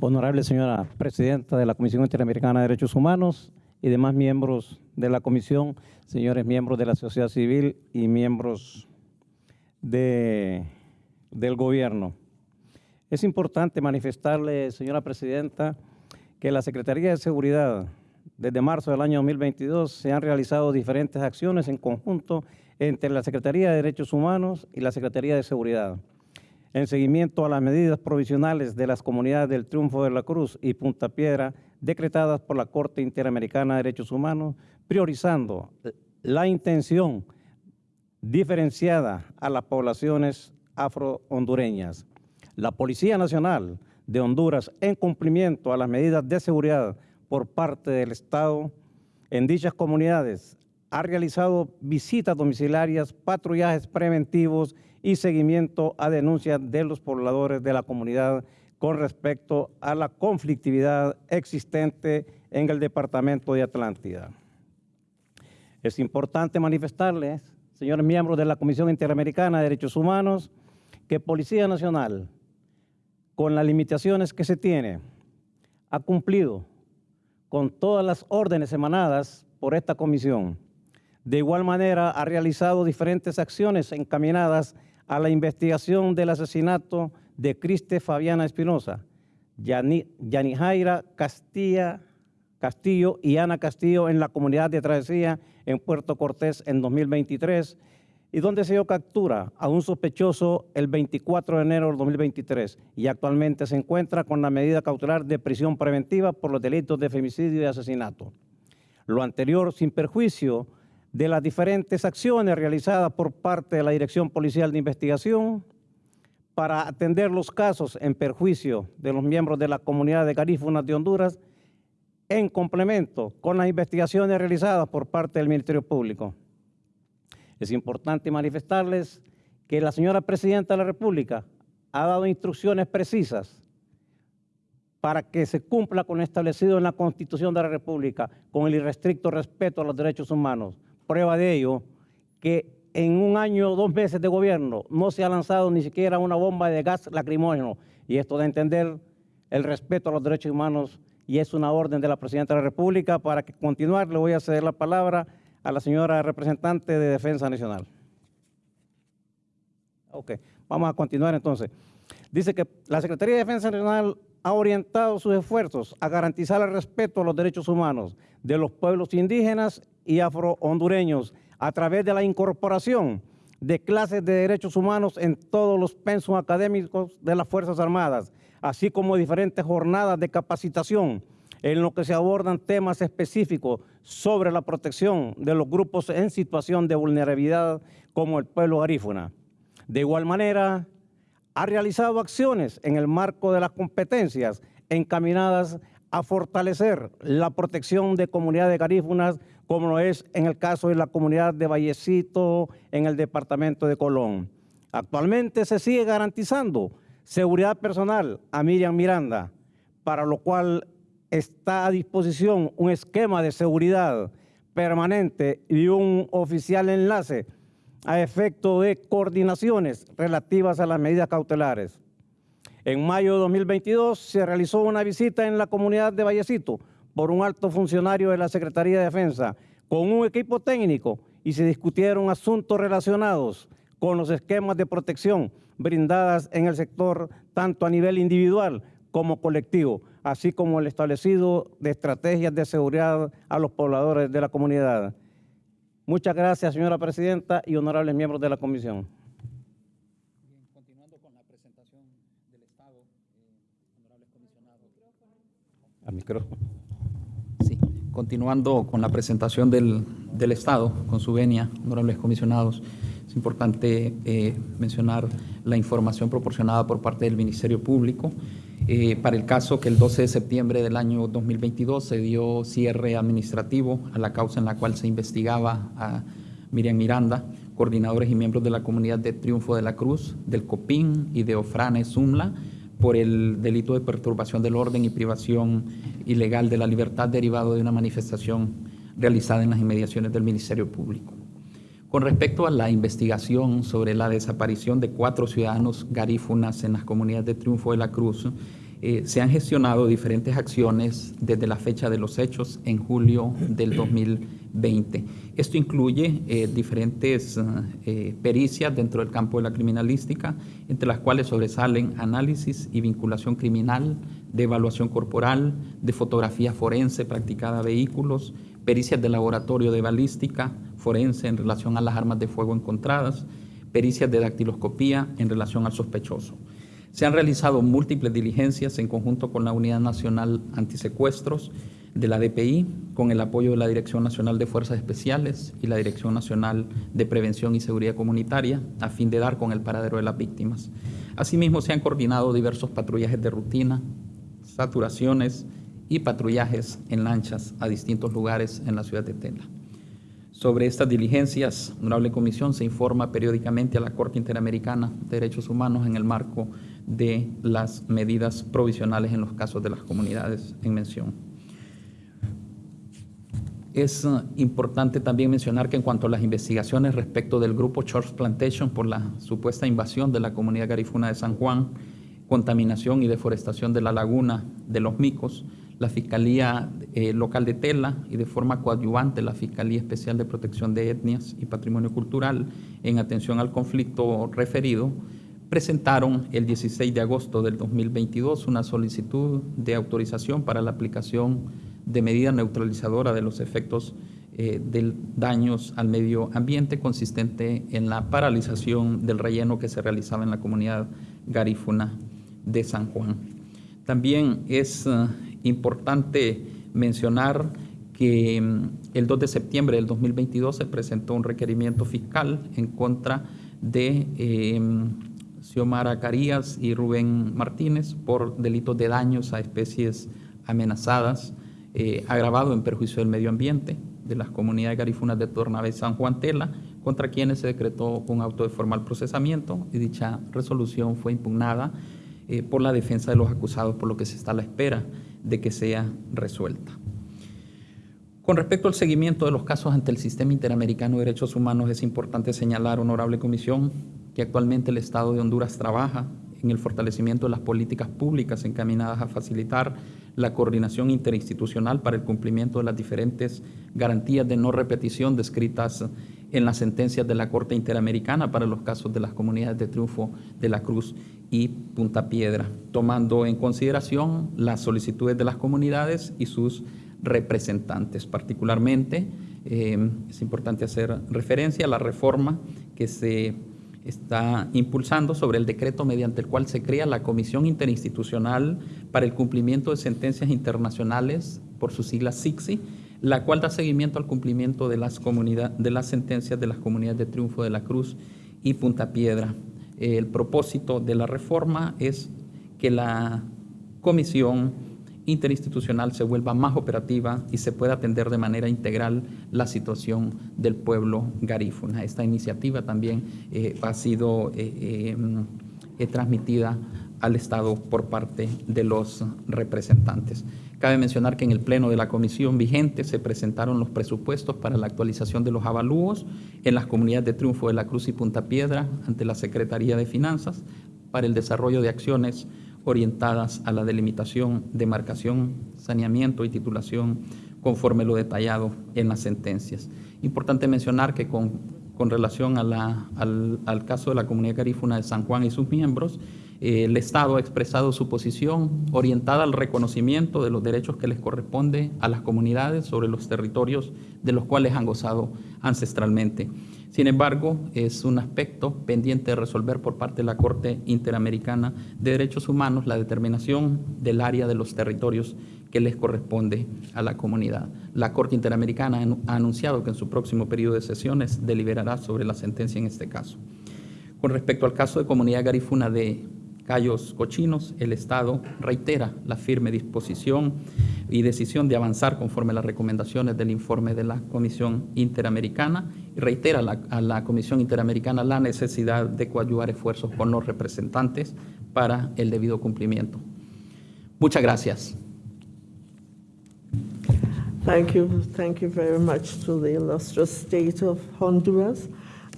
Honorable señora presidenta de la Comisión Interamericana de Derechos Humanos y demás miembros de la comisión, señores miembros de la sociedad civil y miembros de, del gobierno. Es importante manifestarle, señora presidenta, que la Secretaría de Seguridad desde marzo del año 2022 se han realizado diferentes acciones en conjunto entre la Secretaría de Derechos Humanos y la Secretaría de Seguridad. En seguimiento a las medidas provisionales de las comunidades del Triunfo de la Cruz y Punta Piedra, decretadas por la Corte Interamericana de Derechos Humanos, priorizando la intención diferenciada a las poblaciones afro-hondureñas. La Policía Nacional de Honduras, en cumplimiento a las medidas de seguridad por parte del Estado en dichas comunidades ha realizado visitas domiciliarias, patrullajes preventivos y seguimiento a denuncias de los pobladores de la comunidad con respecto a la conflictividad existente en el departamento de Atlántida. Es importante manifestarles, señores miembros de la Comisión Interamericana de Derechos Humanos, que Policía Nacional, con las limitaciones que se tiene, ha cumplido con todas las órdenes emanadas por esta comisión. De igual manera, ha realizado diferentes acciones encaminadas a la investigación del asesinato de Criste Fabiana Espinosa, Castilla, Castillo y Ana Castillo en la comunidad de Travesía en Puerto Cortés en 2023 y donde se dio captura a un sospechoso el 24 de enero del 2023 y actualmente se encuentra con la medida cautelar de prisión preventiva por los delitos de femicidio y asesinato. Lo anterior sin perjuicio de las diferentes acciones realizadas por parte de la Dirección Policial de Investigación para atender los casos en perjuicio de los miembros de la comunidad de Garífunas de Honduras en complemento con las investigaciones realizadas por parte del Ministerio Público. Es importante manifestarles que la señora Presidenta de la República ha dado instrucciones precisas para que se cumpla con lo establecido en la Constitución de la República, con el irrestricto respeto a los derechos humanos. Prueba de ello, que en un año o dos meses de gobierno no se ha lanzado ni siquiera una bomba de gas lacrimógeno, y esto de entender el respeto a los derechos humanos y es una orden de la Presidenta de la República. Para que continuar, le voy a ceder la palabra a la señora representante de Defensa Nacional. Ok, vamos a continuar entonces. Dice que la Secretaría de Defensa Nacional ha orientado sus esfuerzos a garantizar el respeto a los derechos humanos de los pueblos indígenas y afro-hondureños a través de la incorporación de clases de derechos humanos en todos los pensos académicos de las Fuerzas Armadas, así como diferentes jornadas de capacitación en lo que se abordan temas específicos sobre la protección de los grupos en situación de vulnerabilidad como el pueblo garífuna. De igual manera, ha realizado acciones en el marco de las competencias encaminadas a fortalecer la protección de comunidades garífunas, como lo es en el caso de la comunidad de Vallecito, en el departamento de Colón. Actualmente se sigue garantizando seguridad personal a Miriam Miranda, para lo cual está a disposición un esquema de seguridad permanente y un oficial enlace a efecto de coordinaciones relativas a las medidas cautelares. En mayo de 2022 se realizó una visita en la comunidad de Vallecito por un alto funcionario de la Secretaría de Defensa con un equipo técnico y se discutieron asuntos relacionados con los esquemas de protección brindadas en el sector tanto a nivel individual como colectivo, así como el establecido de estrategias de seguridad a los pobladores de la comunidad. Muchas gracias, señora presidenta y honorables miembros de la comisión. Continuando con la presentación del Estado, eh, honorables comisionados. Al micrófono. Sí, continuando con la presentación del, del Estado, con su venia, honorables comisionados, es importante eh, mencionar la información proporcionada por parte del Ministerio Público eh, para el caso que el 12 de septiembre del año 2022 se dio cierre administrativo a la causa en la cual se investigaba a Miriam Miranda, coordinadores y miembros de la comunidad de Triunfo de la Cruz, del COPIN y de Ofrane Zumla, por el delito de perturbación del orden y privación ilegal de la libertad derivado de una manifestación realizada en las inmediaciones del Ministerio Público. Con respecto a la investigación sobre la desaparición de cuatro ciudadanos garífunas en las comunidades de Triunfo de la Cruz, eh, se han gestionado diferentes acciones desde la fecha de los hechos en julio del 2020. Esto incluye eh, diferentes eh, pericias dentro del campo de la criminalística, entre las cuales sobresalen análisis y vinculación criminal, de evaluación corporal, de fotografía forense practicada a vehículos, pericias de laboratorio de balística, forense en relación a las armas de fuego encontradas, pericias de dactiloscopía en relación al sospechoso. Se han realizado múltiples diligencias en conjunto con la Unidad Nacional Antisecuestros de la DPI, con el apoyo de la Dirección Nacional de Fuerzas Especiales y la Dirección Nacional de Prevención y Seguridad Comunitaria, a fin de dar con el paradero de las víctimas. Asimismo, se han coordinado diversos patrullajes de rutina, saturaciones y patrullajes en lanchas a distintos lugares en la ciudad de Tela. Sobre estas diligencias, Honorable Comisión se informa periódicamente a la Corte Interamericana de Derechos Humanos en el marco de las medidas provisionales en los casos de las comunidades en mención. Es uh, importante también mencionar que en cuanto a las investigaciones respecto del grupo Church Plantation por la supuesta invasión de la comunidad garifuna de San Juan, contaminación y deforestación de la laguna de los Micos, la Fiscalía eh, Local de Tela y de forma coadyuvante la Fiscalía Especial de Protección de Etnias y Patrimonio Cultural en atención al conflicto referido, presentaron el 16 de agosto del 2022 una solicitud de autorización para la aplicación de medida neutralizadora de los efectos eh, de daños al medio ambiente consistente en la paralización del relleno que se realizaba en la comunidad garífuna de San Juan. También es uh, importante mencionar que mm, el 2 de septiembre del 2022 se presentó un requerimiento fiscal en contra de eh, Xiomara Carías y Rubén Martínez por delitos de daños a especies amenazadas, eh, agravado en perjuicio del medio ambiente de las comunidades garífunas de Tornave y San Juan Tela, contra quienes se decretó un auto de formal procesamiento y dicha resolución fue impugnada eh, por la defensa de los acusados, por lo que se está a la espera de que sea resuelta. Con respecto al seguimiento de los casos ante el Sistema Interamericano de Derechos Humanos, es importante señalar, honorable comisión, que actualmente el Estado de Honduras trabaja en el fortalecimiento de las políticas públicas encaminadas a facilitar la coordinación interinstitucional para el cumplimiento de las diferentes garantías de no repetición descritas en las sentencias de la Corte Interamericana para los casos de las comunidades de Triunfo de la Cruz y Punta Piedra, tomando en consideración las solicitudes de las comunidades y sus representantes. Particularmente, eh, es importante hacer referencia a la reforma que se está impulsando sobre el decreto mediante el cual se crea la Comisión Interinstitucional para el Cumplimiento de Sentencias Internacionales, por sus siglas SICSI, la cual da seguimiento al cumplimiento de las, de las sentencias de las comunidades de Triunfo de la Cruz y Punta Piedra. El propósito de la reforma es que la comisión interinstitucional se vuelva más operativa y se pueda atender de manera integral la situación del pueblo garífuna. Esta iniciativa también eh, ha sido eh, eh, transmitida al Estado por parte de los representantes. Cabe mencionar que en el pleno de la comisión vigente se presentaron los presupuestos para la actualización de los avalúos en las comunidades de Triunfo de la Cruz y Punta Piedra ante la Secretaría de Finanzas para el desarrollo de acciones orientadas a la delimitación, demarcación, saneamiento y titulación conforme lo detallado en las sentencias. Importante mencionar que con, con relación al, al caso de la comunidad garífuna de San Juan y sus miembros, eh, el Estado ha expresado su posición orientada al reconocimiento de los derechos que les corresponde a las comunidades sobre los territorios de los cuales han gozado ancestralmente. Sin embargo, es un aspecto pendiente de resolver por parte de la Corte Interamericana de Derechos Humanos la determinación del área de los territorios que les corresponde a la comunidad. La Corte Interamericana ha anunciado que en su próximo periodo de sesiones deliberará sobre la sentencia en este caso. Con respecto al caso de comunidad garifuna de Cayos Cochinos, el Estado reitera la firme disposición y decisión de avanzar conforme a las recomendaciones del informe de la Comisión Interamericana y reitera a la Comisión Interamericana la necesidad de coadyuvar esfuerzos con los representantes para el debido cumplimiento. Muchas gracias. Thank you. Thank you very much to the illustrious state of Honduras.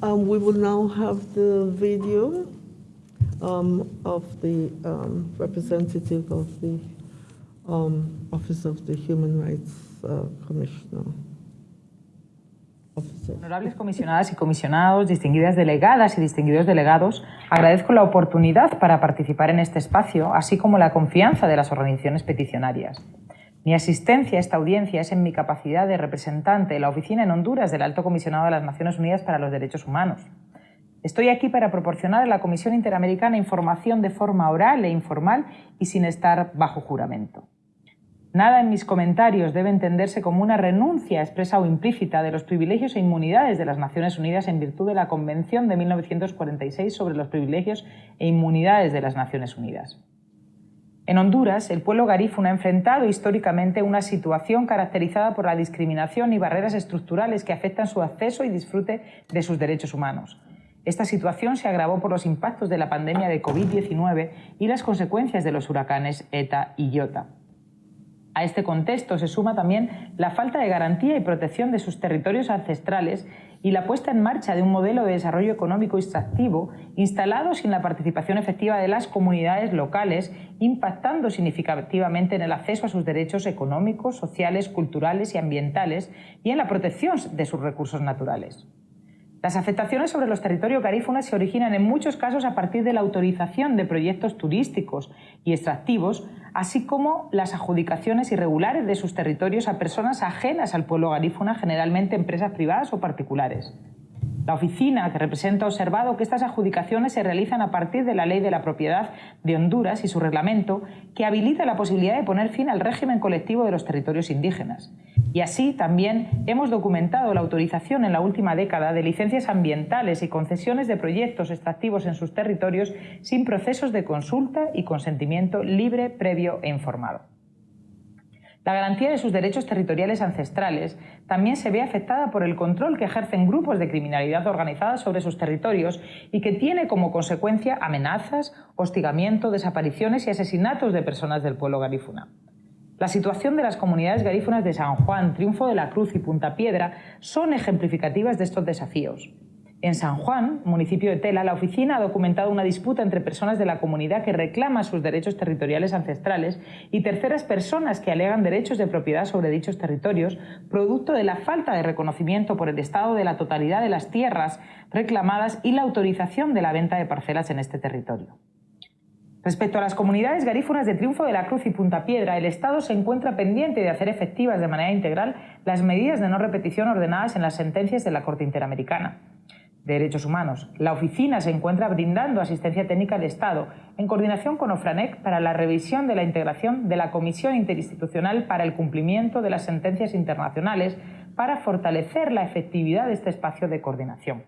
Um, we will now have the video. Um, of the um, representative of the um, Office of the Human Rights uh, Commissioner. Honorables comisionadas y comisionados, distinguidas delegadas y distinguidos delegados, agradezco la oportunidad para participar en este espacio, así como la confianza de las organizaciones peticionarias. Mi asistencia a esta audiencia es en mi capacidad de representante de la Oficina en Honduras del Alto Comisionado de las Naciones Unidas para los Derechos Humanos. Estoy aquí para proporcionar a la Comisión Interamericana información de forma oral e informal y sin estar bajo juramento. Nada en mis comentarios debe entenderse como una renuncia expresa o implícita de los privilegios e inmunidades de las Naciones Unidas en virtud de la Convención de 1946 sobre los privilegios e inmunidades de las Naciones Unidas. En Honduras, el pueblo garífuna ha enfrentado históricamente una situación caracterizada por la discriminación y barreras estructurales que afectan su acceso y disfrute de sus derechos humanos. Esta situación se agravó por los impactos de la pandemia de COVID-19 y las consecuencias de los huracanes ETA y IOTA. A este contexto se suma también la falta de garantía y protección de sus territorios ancestrales y la puesta en marcha de un modelo de desarrollo económico extractivo instalado sin la participación efectiva de las comunidades locales, impactando significativamente en el acceso a sus derechos económicos, sociales, culturales y ambientales y en la protección de sus recursos naturales. Las afectaciones sobre los territorios garífunas se originan en muchos casos a partir de la autorización de proyectos turísticos y extractivos, así como las adjudicaciones irregulares de sus territorios a personas ajenas al pueblo garífuna, generalmente empresas privadas o particulares. La oficina que representa ha observado que estas adjudicaciones se realizan a partir de la Ley de la Propiedad de Honduras y su reglamento, que habilita la posibilidad de poner fin al régimen colectivo de los territorios indígenas. Y así también hemos documentado la autorización en la última década de licencias ambientales y concesiones de proyectos extractivos en sus territorios sin procesos de consulta y consentimiento libre, previo e informado. La garantía de sus derechos territoriales ancestrales también se ve afectada por el control que ejercen grupos de criminalidad organizada sobre sus territorios y que tiene como consecuencia amenazas, hostigamiento, desapariciones y asesinatos de personas del pueblo garífuna. La situación de las comunidades garífunas de San Juan, Triunfo de la Cruz y Punta Piedra son ejemplificativas de estos desafíos. En San Juan, municipio de Tela, la oficina ha documentado una disputa entre personas de la comunidad que reclaman sus derechos territoriales ancestrales y terceras personas que alegan derechos de propiedad sobre dichos territorios, producto de la falta de reconocimiento por el Estado de la totalidad de las tierras reclamadas y la autorización de la venta de parcelas en este territorio. Respecto a las comunidades garífunas de Triunfo de la Cruz y Punta Piedra, el Estado se encuentra pendiente de hacer efectivas de manera integral las medidas de no repetición ordenadas en las sentencias de la Corte Interamericana de Derechos Humanos. La oficina se encuentra brindando asistencia técnica al Estado en coordinación con OFRANEC para la revisión de la integración de la Comisión Interinstitucional para el cumplimiento de las sentencias internacionales para fortalecer la efectividad de este espacio de coordinación.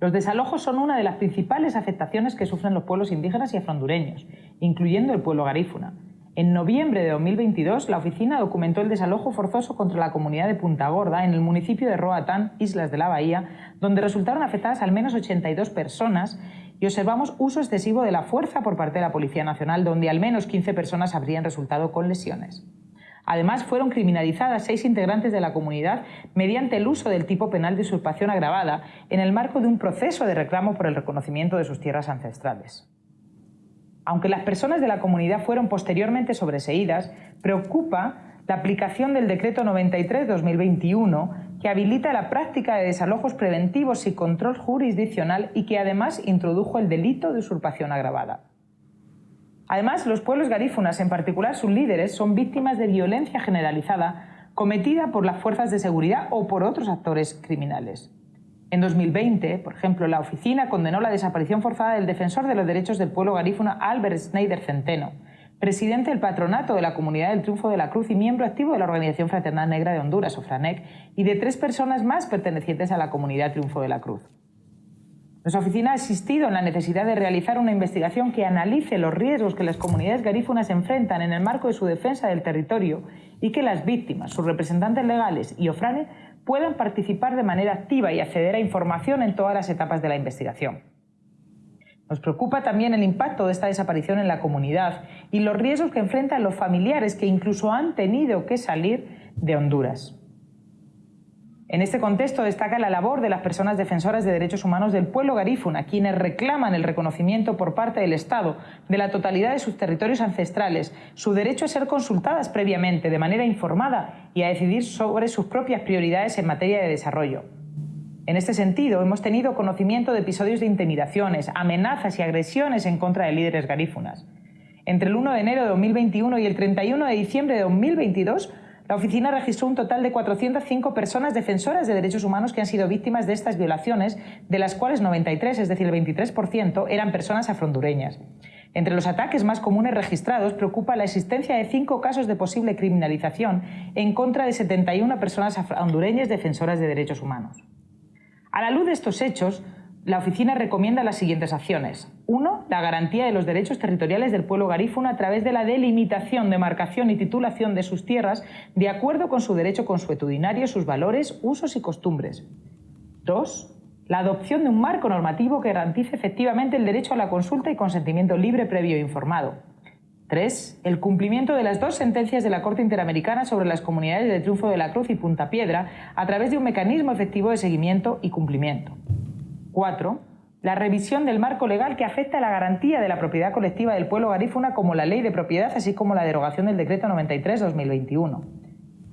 Los desalojos son una de las principales afectaciones que sufren los pueblos indígenas y afrondureños, incluyendo el pueblo garífuna. En noviembre de 2022, la oficina documentó el desalojo forzoso contra la comunidad de Punta Gorda en el municipio de Roatán, Islas de la Bahía, donde resultaron afectadas al menos 82 personas y observamos uso excesivo de la fuerza por parte de la Policía Nacional, donde al menos 15 personas habrían resultado con lesiones. Además, fueron criminalizadas seis integrantes de la comunidad mediante el uso del tipo penal de usurpación agravada en el marco de un proceso de reclamo por el reconocimiento de sus tierras ancestrales. Aunque las personas de la comunidad fueron posteriormente sobreseídas, preocupa la aplicación del Decreto 93-2021 que habilita la práctica de desalojos preventivos y control jurisdiccional y que además introdujo el delito de usurpación agravada. Además, los pueblos garífunas, en particular sus líderes, son víctimas de violencia generalizada cometida por las fuerzas de seguridad o por otros actores criminales. En 2020, por ejemplo, la oficina condenó la desaparición forzada del defensor de los derechos del pueblo garífuna Albert Schneider Centeno, presidente del patronato de la Comunidad del Triunfo de la Cruz y miembro activo de la Organización Fraternal Negra de Honduras, o FRANEC, y de tres personas más pertenecientes a la Comunidad Triunfo de la Cruz. Nuestra oficina ha asistido en la necesidad de realizar una investigación que analice los riesgos que las comunidades garífunas enfrentan en el marco de su defensa del territorio y que las víctimas, sus representantes legales y OFRANE puedan participar de manera activa y acceder a información en todas las etapas de la investigación. Nos preocupa también el impacto de esta desaparición en la comunidad y los riesgos que enfrentan los familiares que incluso han tenido que salir de Honduras. En este contexto destaca la labor de las personas defensoras de derechos humanos del pueblo garífuna, quienes reclaman el reconocimiento por parte del Estado de la totalidad de sus territorios ancestrales, su derecho a ser consultadas previamente de manera informada y a decidir sobre sus propias prioridades en materia de desarrollo. En este sentido, hemos tenido conocimiento de episodios de intimidaciones, amenazas y agresiones en contra de líderes garífunas. Entre el 1 de enero de 2021 y el 31 de diciembre de 2022, la oficina registró un total de 405 personas defensoras de derechos humanos que han sido víctimas de estas violaciones, de las cuales 93, es decir, el 23%, eran personas afrondureñas. Entre los ataques más comunes registrados preocupa la existencia de cinco casos de posible criminalización en contra de 71 personas hondureñas defensoras de derechos humanos. A la luz de estos hechos, la oficina recomienda las siguientes acciones. Uno, la garantía de los derechos territoriales del pueblo garífuna a través de la delimitación, demarcación y titulación de sus tierras de acuerdo con su derecho consuetudinario, sus valores, usos y costumbres. Dos, la adopción de un marco normativo que garantice efectivamente el derecho a la consulta y consentimiento libre, previo e informado. Tres, el cumplimiento de las dos sentencias de la Corte Interamericana sobre las comunidades de Triunfo de la Cruz y Punta Piedra a través de un mecanismo efectivo de seguimiento y cumplimiento. 4. La revisión del marco legal que afecta a la garantía de la propiedad colectiva del pueblo garífuna como la ley de propiedad, así como la derogación del decreto 93-2021.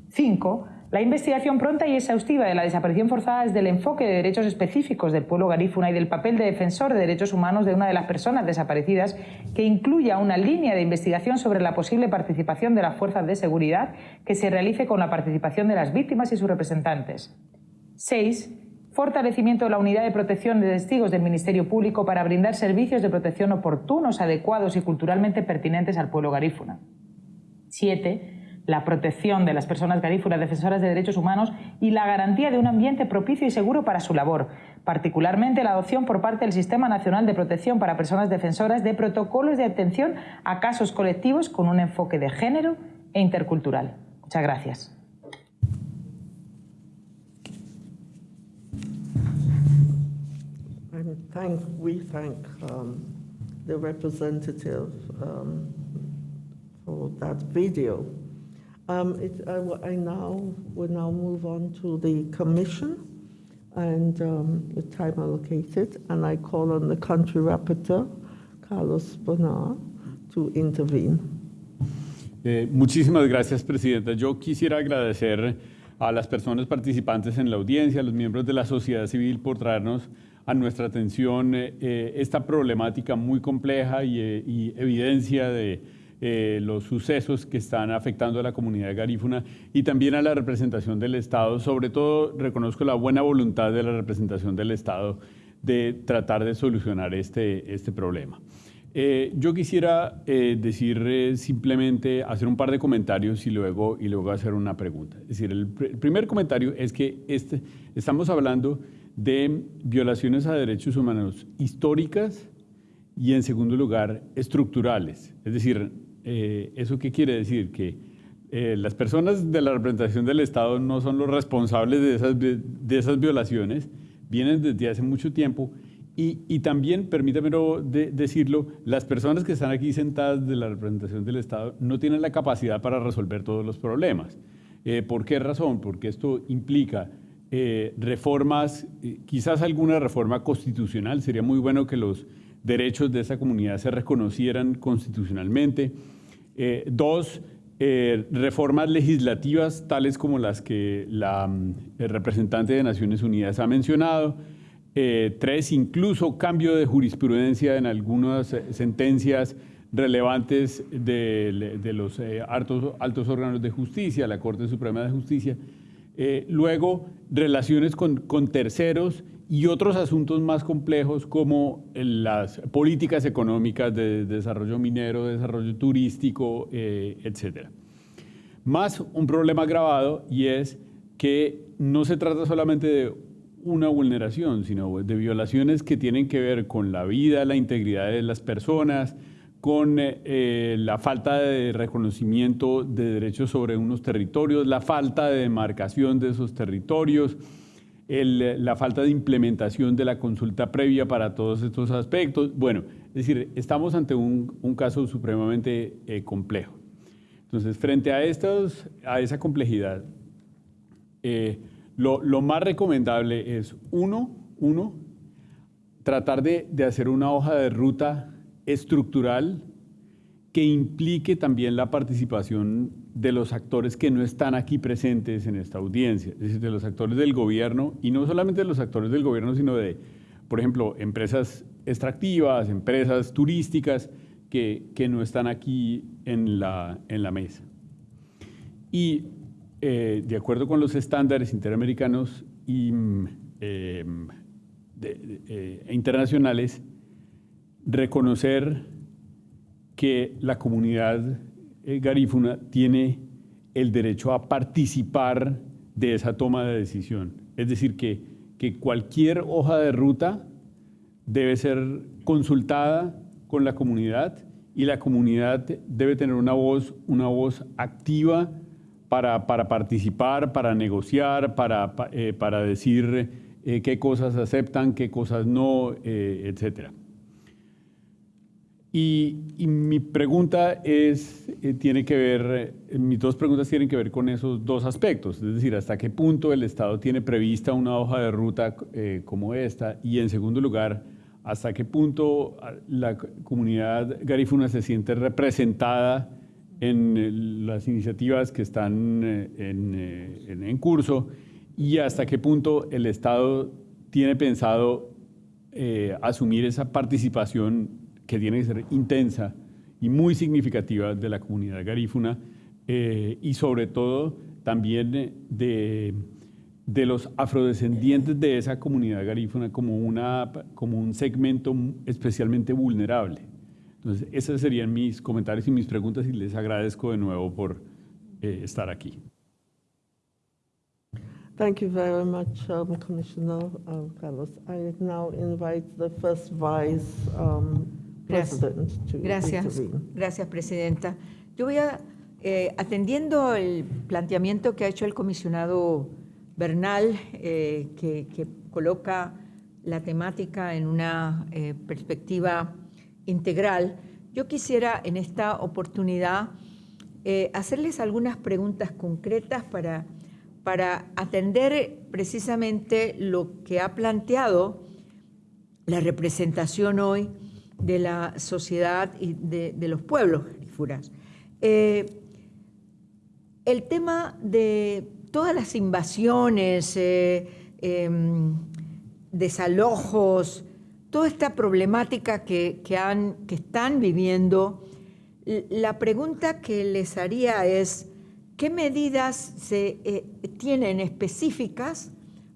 5. La investigación pronta y exhaustiva de la desaparición forzada desde el enfoque de derechos específicos del pueblo garífuna y del papel de defensor de derechos humanos de una de las personas desaparecidas, que incluya una línea de investigación sobre la posible participación de las fuerzas de seguridad que se realice con la participación de las víctimas y sus representantes. 6 fortalecimiento de la unidad de protección de testigos del Ministerio Público para brindar servicios de protección oportunos, adecuados y culturalmente pertinentes al pueblo garífuna. 7. La protección de las personas garífunas defensoras de derechos humanos y la garantía de un ambiente propicio y seguro para su labor, particularmente la adopción por parte del Sistema Nacional de Protección para Personas Defensoras de protocolos de atención a casos colectivos con un enfoque de género e intercultural. Muchas gracias. Thank, we thank um, the representative um, for that video. Um, it, I, I now will now move on to the commission. and um, the time allocated, and I call on the country rapporteur, Carlos Bonar, to intervene. Eh, muchísimas gracias, Presidenta. Yo quisiera agradecer a las personas participantes en la audiencia, a los miembros de la sociedad civil por traernos a nuestra atención eh, eh, esta problemática muy compleja y, eh, evidencia de los sucesos que están afectando a la comunidad garífuna y también a la representación del Estado. Sobre todo, reconozco la buena voluntad de la representación del Estado de tratar de solucionar este, este problema. Yo quisiera decir simplemente, hacer un par de comentarios y luego, y luego hacer una pregunta. Es decir, el, el primer comentario es que este, estamos hablando de violaciones a derechos humanos históricas y en segundo lugar estructurales. Es decir, eh, ¿eso qué quiere decir? Que eh, las personas de la representación del Estado no son los responsables de esas, de esas violaciones, vienen desde hace mucho tiempo y, y también, permítame de, decirlo, las personas que están aquí sentadas de la representación del Estado no tienen la capacidad para resolver todos los problemas. Eh, ¿Por qué razón? Porque esto implica eh, reformas, eh, quizás alguna reforma constitucional. Sería muy bueno que los derechos de esa comunidad se reconocieran constitucionalmente. Eh, dos, reformas legislativas tales como las que la mm, representante de Naciones Unidas ha mencionado. Tres, incluso cambio de jurisprudencia en algunas sentencias relevantes de, de los altos, altos órganos de justicia, la Corte Suprema de Justicia. Eh, luego, relaciones con, terceros y otros asuntos más complejos como las políticas económicas de desarrollo minero, desarrollo turístico, eh, etcétera. Más un problema agravado y es que no se trata solamente de una vulneración, sino de violaciones que tienen que ver con la vida, la integridad de las personas, con eh, eh, la falta de reconocimiento de derechos sobre unos territorios, la falta de demarcación de esos territorios, la falta de implementación de la consulta previa para todos estos aspectos. Bueno, es decir, estamos ante un, caso supremamente eh, complejo. Entonces, frente a, estos, a esa complejidad, lo, más recomendable es, uno, uno tratar de, hacer una hoja de ruta estructural que implique también la participación de los actores que no están aquí presentes en esta audiencia, es decir, de los actores del gobierno, y no solamente de los actores del gobierno, sino de, por ejemplo, empresas extractivas, empresas turísticas, que, que no están aquí en la, en la mesa. Y eh, de acuerdo con los estándares interamericanos y, eh, de, de, eh, internacionales, reconocer que la comunidad garífuna tiene el derecho a participar de esa toma de decisión. Es decir, que, que cualquier hoja de ruta debe ser consultada con la comunidad y la comunidad debe tener una voz, una voz activa para, para participar, para negociar, para, eh, para decir eh, qué cosas aceptan, qué cosas no, eh, etc. Y, y, mi pregunta es, eh, tiene que ver, mis dos preguntas tienen que ver con esos dos aspectos, es decir, hasta qué punto el Estado tiene prevista una hoja de ruta como esta y en segundo lugar, hasta qué punto la comunidad garífuna se siente representada en las iniciativas que están en, en, en, curso y hasta qué punto el Estado tiene pensado eh, asumir esa participación que tiene que ser intensa y muy significativa de la comunidad garífuna eh, y sobre todo también de, de los afrodescendientes de esa comunidad garífuna como, una, como un segmento especialmente vulnerable. Entonces, esos serían mis comentarios y mis preguntas y les agradezco de nuevo por eh, estar aquí. Thank you very much, um, Commissioner uh, Carlos. I now invite the first Vice um, To Gracias, gracias, Presidenta. Yo voy a, eh, atendiendo el planteamiento que ha hecho el comisionado Bernal, eh, que, que, coloca la temática en una eh, perspectiva integral, yo quisiera en esta oportunidad hacerles algunas preguntas concretas para, para atender precisamente lo que ha planteado la representación hoy de la sociedad y de, los pueblos garifuras. Eh, el tema de todas las invasiones, eh, em, desalojos, toda esta problemática que, han, que están viviendo, la pregunta que les haría es, ¿qué medidas se eh, tienen específicas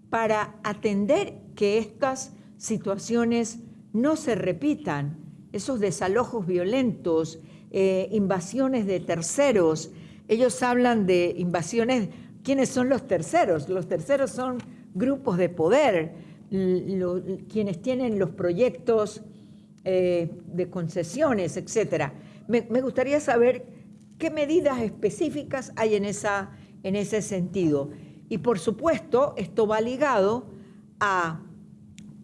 para atender que estas situaciones no se repitan? Esos desalojos violentos, eh, invasiones de terceros. Ellos hablan de invasiones. ¿Quiénes son los terceros? Los terceros son grupos de poder, quienes tienen los proyectos eh, de concesiones, etc. Me, gustaría saber qué medidas específicas hay en, esa, en ese sentido. Y por supuesto, esto va ligado a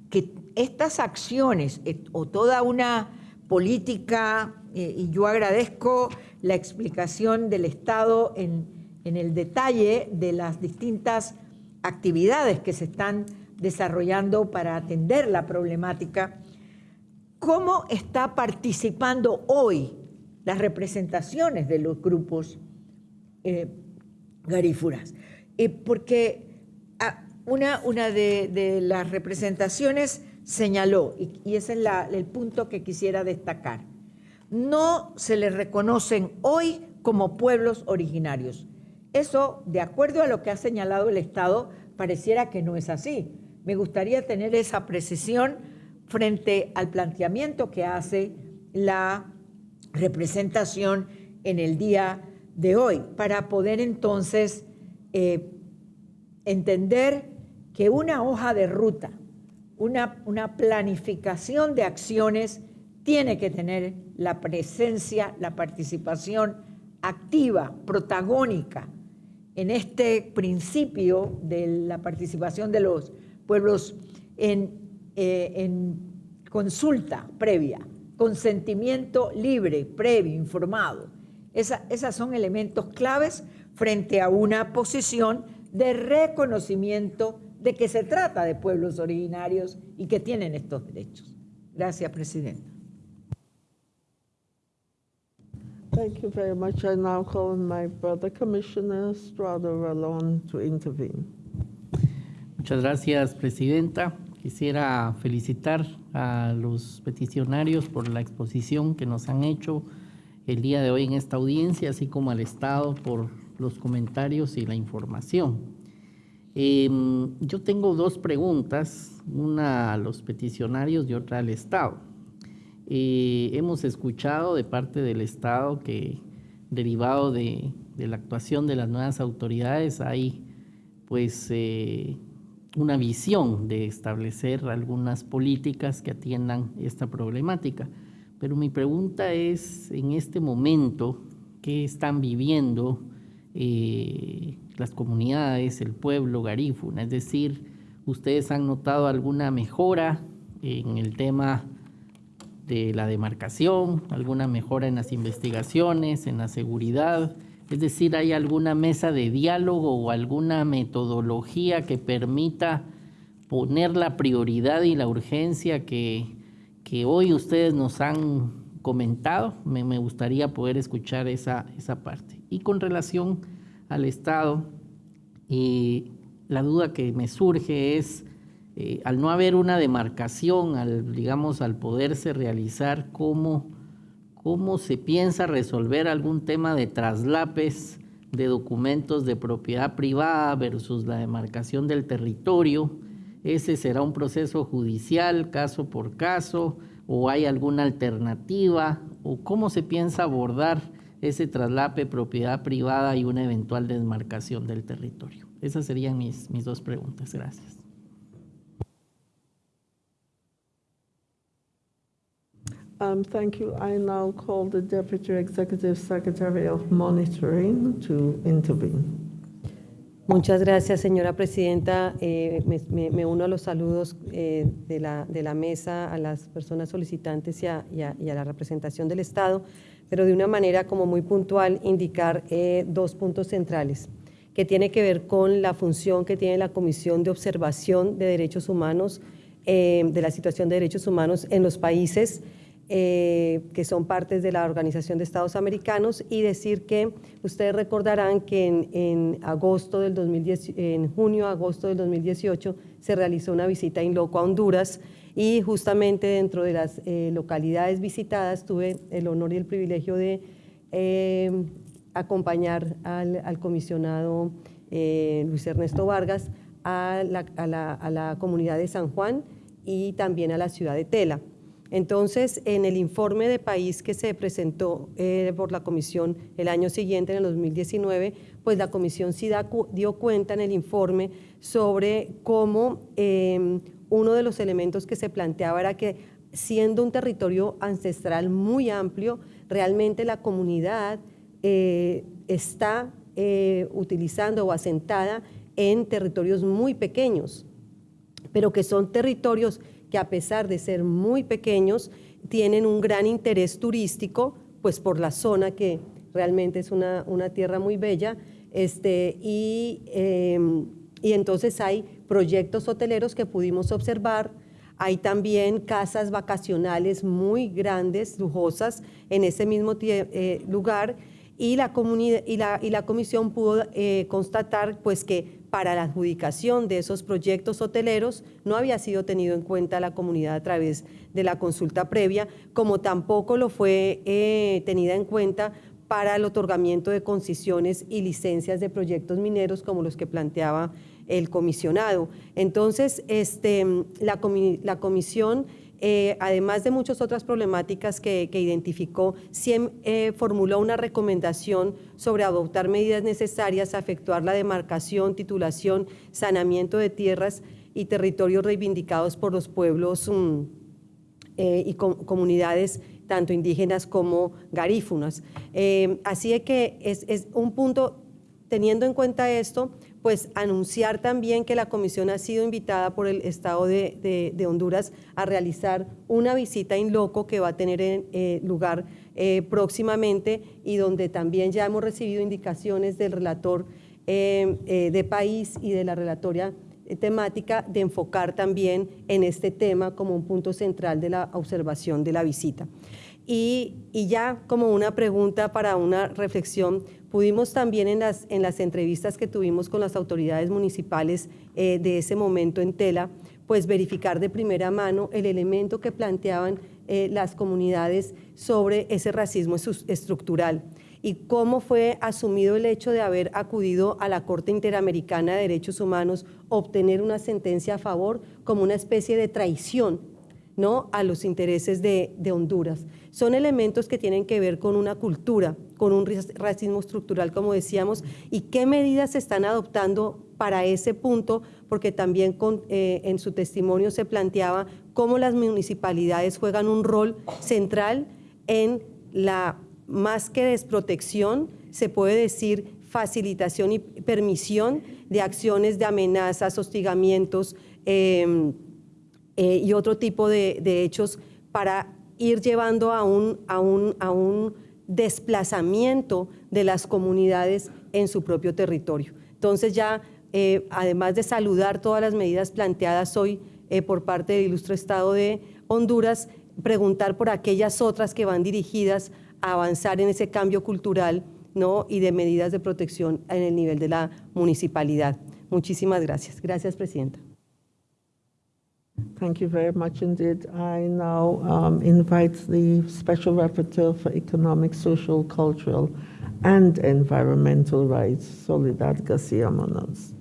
que estas acciones eh, o toda una política, eh, y yo agradezco la explicación del Estado en, el detalle de las distintas actividades que se están desarrollando para atender la problemática, ¿cómo está participando hoy las representaciones de los grupos eh, garífuras? Eh, porque ah, una de, las representaciones señaló, y, ese es el punto que quisiera destacar, no se les reconocen hoy como pueblos originarios. Eso, de acuerdo a lo que ha señalado el Estado, pareciera que no es así. Me gustaría tener esa precisión frente al planteamiento que hace la representación en el día de hoy, para poder entonces eh, entender que una hoja de ruta, una, planificación de acciones tiene que tener la presencia, la participación activa, protagónica en este principio de la participación de los pueblos en, eh, consulta previa, consentimiento libre, previo, informado. esos son elementos claves frente a una posición de reconocimiento de que se trata de pueblos originarios y que tienen estos derechos. Gracias, Presidenta. Thank you very much. I now call on my brother Commissioner Strada Ralón to intervene. Muchas gracias, Presidenta. Quisiera felicitar a los peticionarios por la exposición que nos han hecho el día de hoy en esta audiencia, así como al Estado por los comentarios y la información. Em, yo tengo dos preguntas, una a los peticionarios y otra al Estado. Eh, hemos escuchado de parte del Estado que derivado de, la actuación de las nuevas autoridades hay pues eh, una visión de establecer algunas políticas que atiendan esta problemática. Pero mi pregunta es, en este momento, ¿qué están viviendo eh, las comunidades, el pueblo garífuna? Es decir, ¿ustedes han notado alguna mejora en el tema de la demarcación, alguna mejora en las investigaciones, en la seguridad? Es decir, ¿hay alguna mesa de diálogo o alguna metodología que permita poner la prioridad y la urgencia que, que hoy ustedes nos han comentado? Me, gustaría poder escuchar esa, esa, parte. Y con relación al Estado, la duda que me surge es, eh, al no haber una demarcación, al, digamos, al poderse realizar, ¿cómo cómo se piensa resolver algún tema de traslapes de documentos de propiedad privada versus la demarcación del territorio. Ese será un proceso judicial, caso por caso, o hay alguna alternativa, o cómo se piensa abordar ese traslape, propiedad privada y una eventual demarcación del territorio. Esas serían mis, mis dos preguntas. Gracias. Um, thank you. I now call the Deputy Executive Secretary of Monitoring to intervene. Muchas gracias, señora presidenta. Eh, me, me, uno a los saludos eh, de, la, de, la, mesa a las personas solicitantes y a, y, a, y a, la representación del Estado, pero de una manera como muy puntual indicar eh, dos puntos centrales. que tiene que ver con la función que tiene la Comisión de Observación de Derechos Humanos, eh, de la situación de derechos humanos en los países eh, que son partes de la Organización de Estados Americanos y decir que ustedes recordarán que en, agosto del 2010, en junio, agosto del 2018 se realizó una visita in loco a Honduras y justamente dentro de las eh, localidades visitadas tuve el honor y el privilegio de eh, acompañar al, comisionado Luis Ernesto Vargas a la, a la comunidad de San Juan y también a la ciudad de Tela. Entonces, en el informe de país que se presentó eh, por la comisión el año siguiente, en el 2019, pues la comisión sí dio cuenta en el informe sobre cómo em, uno de los elementos que se planteaba era que siendo un territorio ancestral muy amplio, realmente la comunidad eh, está eh, utilizando o asentada en territorios muy pequeños, pero que son territorios que a pesar de ser muy pequeños, tienen un gran interés turístico, pues por la zona que realmente es una, tierra muy bella, este, y, em, y entonces hay proyectos hoteleros que pudimos observar, hay también casas vacacionales muy grandes, lujosas, en ese mismo eh, lugar, y la, y la, y la comisión pudo eh, constatar pues, que para la adjudicación de esos proyectos hoteleros no había sido tenido en cuenta la comunidad a través de la consulta previa, como tampoco lo fue eh, tenida en cuenta para el otorgamiento de concesiones y licencias de proyectos mineros como los que planteaba el comisionado. Entonces, este, la, comisión eh, además de muchas otras problemáticas que, identificó, eh, formuló una recomendación sobre adoptar medidas necesarias a efectuar la demarcación, titulación, saneamiento de tierras y territorios reivindicados por los pueblos mm, eh, y comunidades tanto indígenas como garífunas. así que es, un punto, teniendo en cuenta esto, pues anunciar también que la comisión ha sido invitada por el Estado de, Honduras a realizar una visita in loco que va a tener eh, lugar eh, próximamente y donde también ya hemos recibido indicaciones del relator eh, de país y de la relatoria temática de enfocar también en este tema como un punto central de la observación de la visita. Y, y ya como una pregunta para una reflexión, Pudimos también en las, en las entrevistas que tuvimos con las autoridades municipales eh, de ese momento en Tela, pues verificar de primera mano el elemento que planteaban eh, las comunidades sobre ese racismo estructural y cómo fue asumido el hecho de haber acudido a la Corte Interamericana de Derechos Humanos, obtener una sentencia a favor como una especie de traición ¿no? a los intereses de, Honduras. Son elementos que tienen que ver con una cultura, con un racismo estructural, como decíamos, y qué medidas se están adoptando para ese punto, porque también eh, en su testimonio se planteaba cómo las municipalidades juegan un rol central en la, más que desprotección, se puede decir facilitación y permisión de acciones de amenazas, hostigamientos em, eh, y otro tipo de, hechos para ir llevando a un, a un, a un desplazamiento de las comunidades en su propio territorio. Entonces ya, eh, además de saludar todas las medidas planteadas hoy eh, por parte del ilustre Estado de Honduras, preguntar por aquellas otras que van dirigidas avanzar en ese cambio cultural ¿no? y de medidas de protección en el nivel de la municipalidad. Muchísimas gracias. Gracias, Presidenta. Thank you very much indeed. I now um, invite the Special Rapporteur for Economic, Social, Cultural and Environmental Rights, Soledad García Munoz.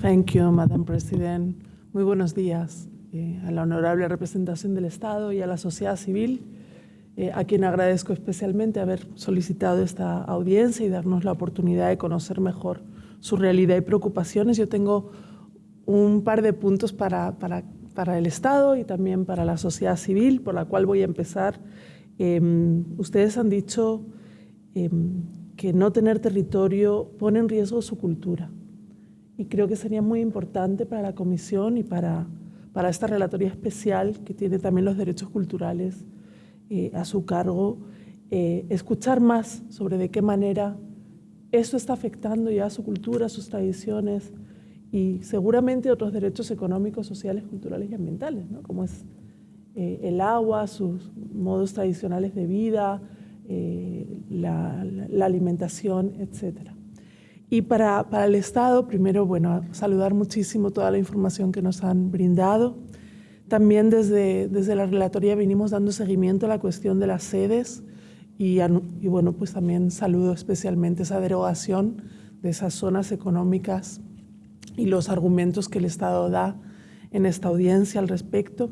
Thank you, Madam President. Muy buenos días eh, a la honorable representación del Estado y a la sociedad civil, eh, a quien agradezco especialmente haber solicitado esta audiencia y darnos la oportunidad de conocer mejor su realidad y preocupaciones. Yo tengo un par de puntos para, para para el Estado y también para la sociedad civil, por la cual voy a empezar. Em, ustedes han dicho em, que no tener territorio pone en riesgo su cultura. Y creo que sería muy importante para la Comisión y para, para esta relatoría especial que tiene también los derechos culturales eh, a su cargo, eh, escuchar más sobre de qué manera esto está afectando ya su cultura, sus tradiciones y seguramente otros derechos económicos, sociales, culturales y ambientales, ¿no? como es eh, el agua, sus modos tradicionales de vida, la, la, alimentación, etc. Y para, para, el Estado, primero, bueno, saludar muchísimo toda la información que nos han brindado. También desde, desde la relatoría venimos dando seguimiento a la cuestión de las sedes y, y bueno, pues también saludo especialmente esa derogación de esas zonas económicas y los argumentos que el Estado da en esta audiencia al respecto.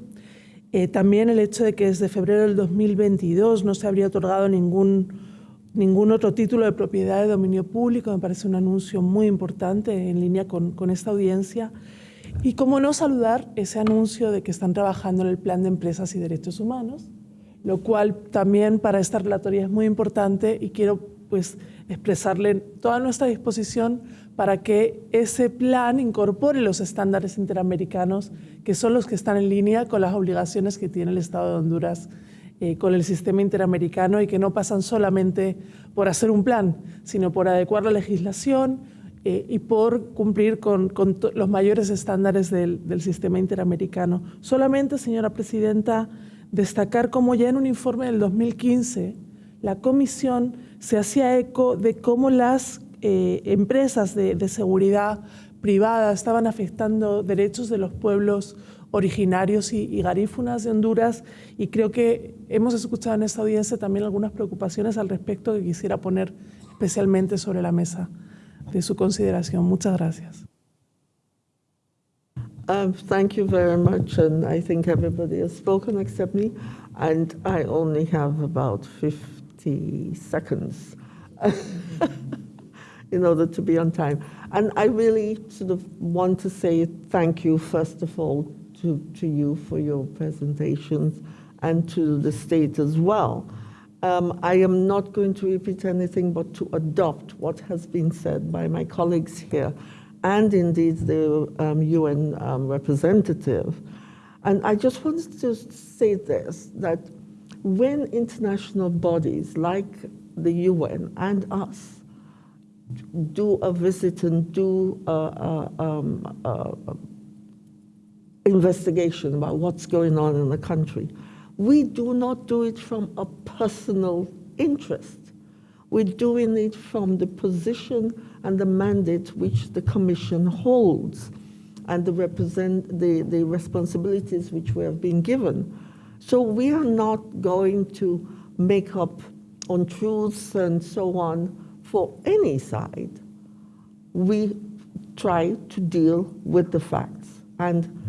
Eh, también el hecho de que desde febrero del 2022 no se habría otorgado ningún, ningún otro título de propiedad de dominio público me parece un anuncio muy importante en línea con, con esta audiencia. Y cómo no saludar ese anuncio de que están trabajando en el Plan de Empresas y Derechos Humanos, lo cual también para esta relatoría es muy importante y quiero pues expresarle toda nuestra disposición para que ese plan incorpore los estándares interamericanos, que son los que están en línea con las obligaciones que tiene el Estado de Honduras eh, con el sistema interamericano y que no pasan solamente por hacer un plan, sino por adecuar la legislación eh, y por cumplir con, los mayores estándares del, sistema interamericano. Solamente, señora Presidenta, destacar cómo ya en un informe del 2015 la Comisión se hacía eco de cómo las eh, empresas de, de, seguridad privada estaban afectando derechos de los pueblos originarios y, y, garífunas de Honduras y creo que hemos escuchado en esta audiencia también algunas preocupaciones al respecto que quisiera poner especialmente sobre la mesa de su consideración. Muchas gracias. Um, thank you very much, and I think everybody has spoken except me, and I only have about 50 seconds. *laughs* in order to be on time. And I really sort of want to say thank you, first of all, to, to you for your presentations and to the state as well. Um, I am not going to repeat anything but to adopt what has been said by my colleagues here and indeed the um, UN um, representative. And I just wanted to say this, that when international bodies like the UN and us do a visit and do a, a, um, a, investigation about what's going on in the country. We do not do it from a personal interest. We're doing it from the position and the mandate which the Commission holds and the, represent, the, the responsibilities which we have been given. So we are not going to make up untruths and so on for any side, we try to deal with the facts. And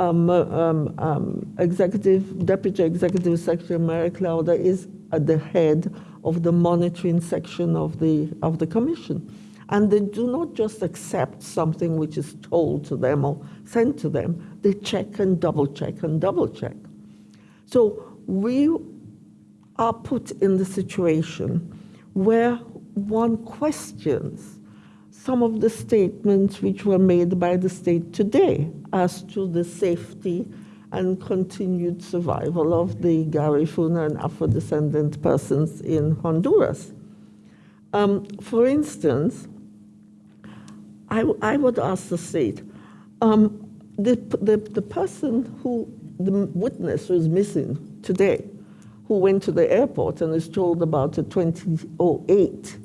Um, uh, um, um, executive, Deputy Executive Secretary Mary Clouder is at the head of the monitoring section of the, of the Commission. And they do not just accept something which is told to them or sent to them, they check and double check and double check. So we are put in the situation where one questions some of the statements which were made by the state today as to the safety and continued survival of the Garifuna and Afro-descendant persons in Honduras. Um, for instance, I, I, would ask the state, um, the, the, the person who, the witness who is missing today, who went to the airport and is told about a 2008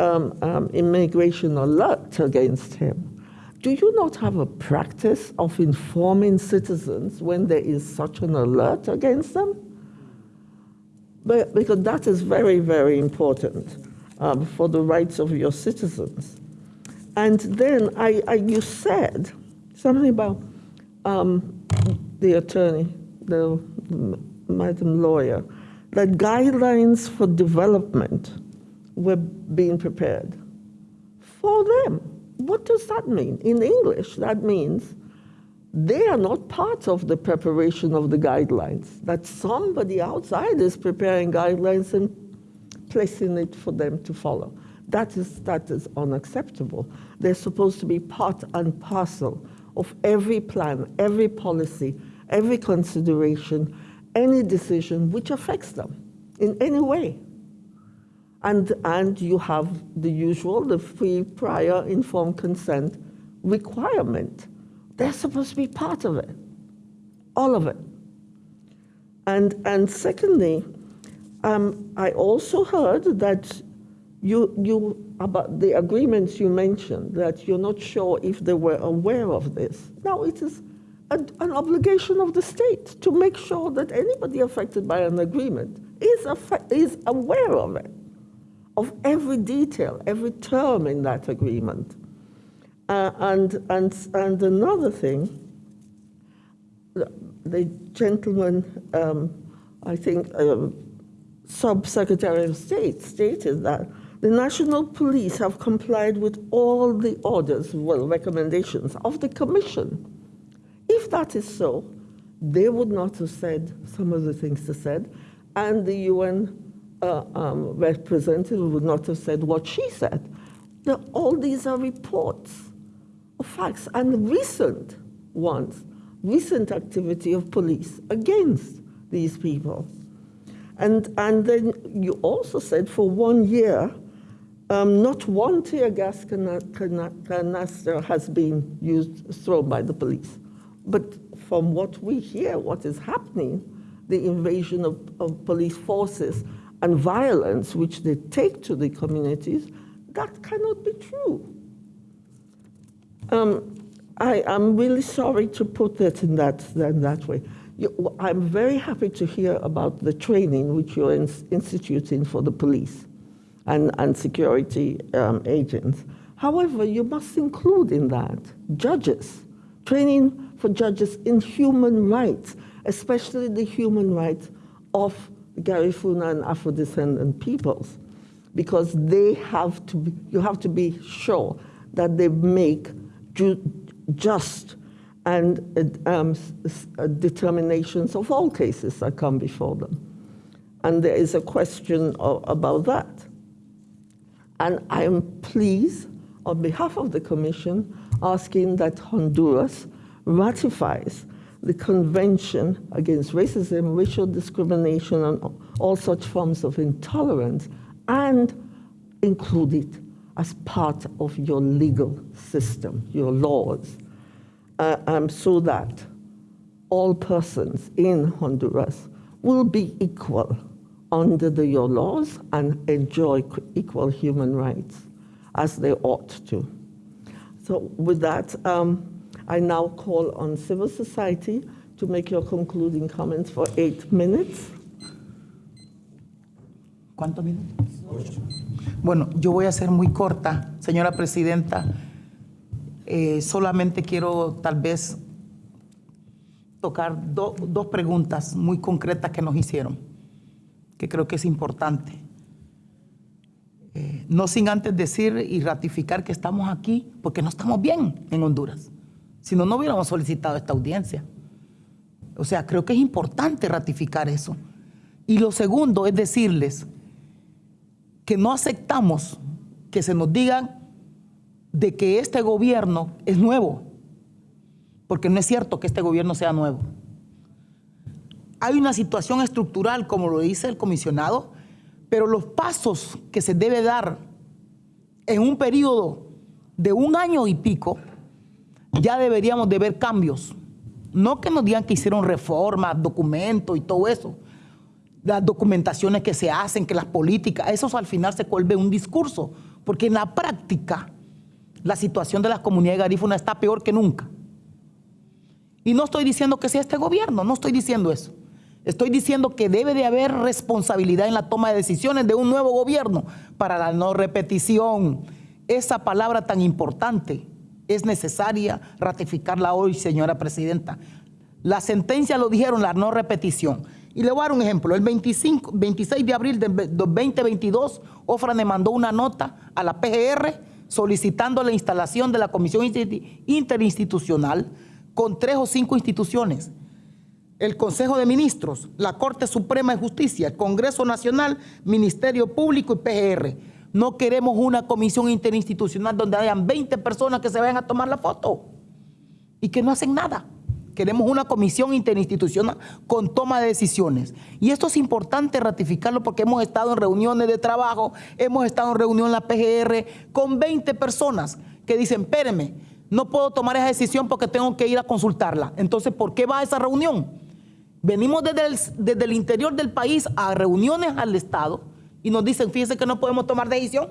um, um, immigration alert against him. Do you not have a practice of informing citizens when there is such an alert against them? But, because that is very, very important um, for the rights of your citizens. And then I, I you said something about um, the attorney, the madam lawyer, that guidelines for development were being prepared for them. What does that mean? In English, that means they are not part of the preparation of the guidelines, that somebody outside is preparing guidelines and placing it for them to follow. That is, that is unacceptable. They're supposed to be part and parcel of every plan, every policy, every consideration, any decision which affects them in any way. And, and you have the usual, the free prior informed consent requirement. They're supposed to be part of it, all of it. And, and secondly, um, I also heard that you, you, about the agreements you mentioned, that you're not sure if they were aware of this. Now, it is an obligation of the state to make sure that anybody affected by an agreement is, is aware of it, of every detail, every term in that agreement. Uh, and, and, and another thing, the gentleman, um, I think, uh, Sub-Secretary of State stated that the national police have complied with all the orders, well, recommendations of the commission. If that is so, they would not have said some of the things they said, and the UN uh, um, representative would not have said what she said. The, all these are reports of facts and recent ones, recent activity of police against these people. And, and then you also said for one year, um, not one tear gas canister has been used, thrown by the police. But from what we hear, what is happening, the invasion of, of police forces and violence which they take to the communities, that cannot be true. Um, I am really sorry to put it in that, in that way. You, I'm very happy to hear about the training which you're in, instituting for the police and, and security um, agents. However, you must include in that judges, training for judges in human rights, especially the human rights of Garifuna and Afro-descendant peoples, because they have to be, you have to be sure that they make ju just and um, uh, determinations of all cases that come before them. And there is a question of, about that. And I am pleased, on behalf of the Commission, asking that Honduras ratifies the Convention Against Racism, Racial Discrimination, and all such forms of intolerance, and include it as part of your legal system, your laws uh, um, so that all persons in Honduras will be equal under the, your laws and enjoy equal human rights as they ought to. So with that, um, I now call on civil society to make your concluding comments for eight minutes. ¿Cuántos minutos? Bueno, yo voy a ser muy corta, señora presidenta. Eh, solamente quiero tal vez tocar dos preguntas muy concretas que nos hicieron, que creo que es importante. Eh, no sin antes decir y ratificar que estamos aquí porque no estamos bien en Honduras. Si no, no hubiéramos solicitado esta audiencia. O sea, creo que es importante ratificar eso. Y lo segundo es decirles que no aceptamos que se nos digan de que este gobierno es nuevo, porque no es cierto que este gobierno sea nuevo. Hay una situación estructural, como lo dice el comisionado, pero los pasos que se debe dar en un periodo de un año y pico, ya deberíamos de ver cambios. No que nos digan que hicieron reformas, documentos y todo eso. Las documentaciones que se hacen, que las políticas, eso al final se vuelve un discurso, porque en la práctica la situación de la comunidad de Garífuna está peor que nunca. Y no estoy diciendo que sea este gobierno, no estoy diciendo eso. Estoy diciendo que debe de haber responsabilidad en la toma de decisiones de un nuevo gobierno para la no repetición. Esa palabra tan importante es necesaria ratificarla hoy, señora presidenta. La sentencia lo dijeron, la no repetición. Y le voy a dar un ejemplo. El 25, 26 de abril del 2022, Ofrane mandó una nota a la PGR solicitando la instalación de la Comisión Interinstitucional con tres o cinco instituciones. El Consejo de Ministros, la Corte Suprema de Justicia, el Congreso Nacional, Ministerio Público y PGR. No queremos una comisión interinstitucional donde hayan 20 personas que se vayan a tomar la foto y que no hacen nada. Queremos una comisión interinstitucional con toma de decisiones. Y esto es importante ratificarlo porque hemos estado en reuniones de trabajo, hemos estado en reunión en la PGR con 20 personas que dicen, espéreme, no puedo tomar esa decisión porque tengo que ir a consultarla. Entonces, ¿por qué va a esa reunión? Venimos desde el, desde el interior del país a reuniones al Estado y nos dicen, fíjense que no podemos tomar decisión.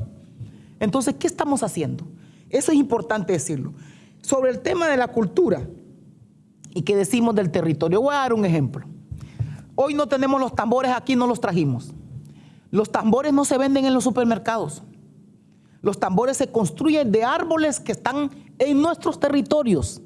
Entonces, ¿qué estamos haciendo? Eso es importante decirlo. Sobre el tema de la cultura, ¿Y qué decimos del territorio? Voy a dar un ejemplo. Hoy no tenemos los tambores aquí, no los trajimos. Los tambores no se venden en los supermercados. Los tambores se construyen de árboles que están en nuestros territorios.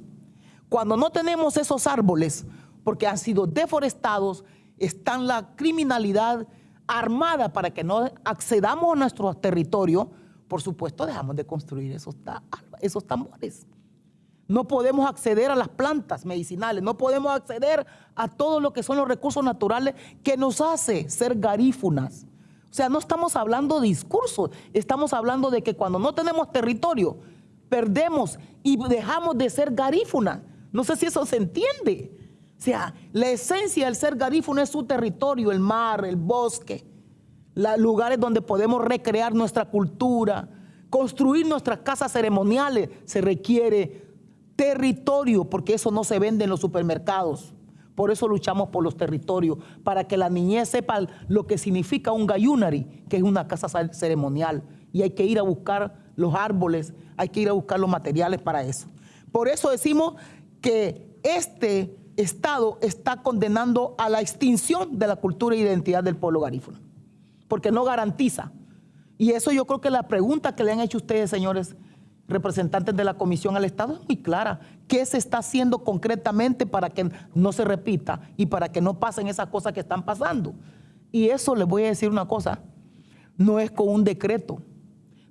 Cuando no tenemos esos árboles, porque han sido deforestados, están la criminalidad armada para que no accedamos a nuestro territorio, por supuesto dejamos de construir esos, esos tambores. No podemos acceder a las plantas medicinales, no podemos acceder a todo lo que son los recursos naturales que nos hace ser garífunas. O sea, no estamos hablando de discursos, estamos hablando de que cuando no tenemos territorio, perdemos y dejamos de ser garífunas. No sé si eso se entiende. O sea, la esencia del ser garífuna es su territorio, el mar, el bosque, los lugares donde podemos recrear nuestra cultura, construir nuestras casas ceremoniales. Se requiere territorio, porque eso no se vende en los supermercados. Por eso luchamos por los territorios, para que la niñez sepa lo que significa un gayunari, que es una casa ceremonial. Y hay que ir a buscar los árboles, hay que ir a buscar los materiales para eso. Por eso decimos que este Estado está condenando a la extinción de la cultura e identidad del pueblo garífuna, porque no garantiza. Y eso yo creo que la pregunta que le han hecho ustedes, señores, representantes de la Comisión al Estado es muy clara. ¿Qué se está haciendo concretamente para que no se repita y para que no pasen esas cosas que están pasando? Y eso les voy a decir una cosa, no es con un decreto,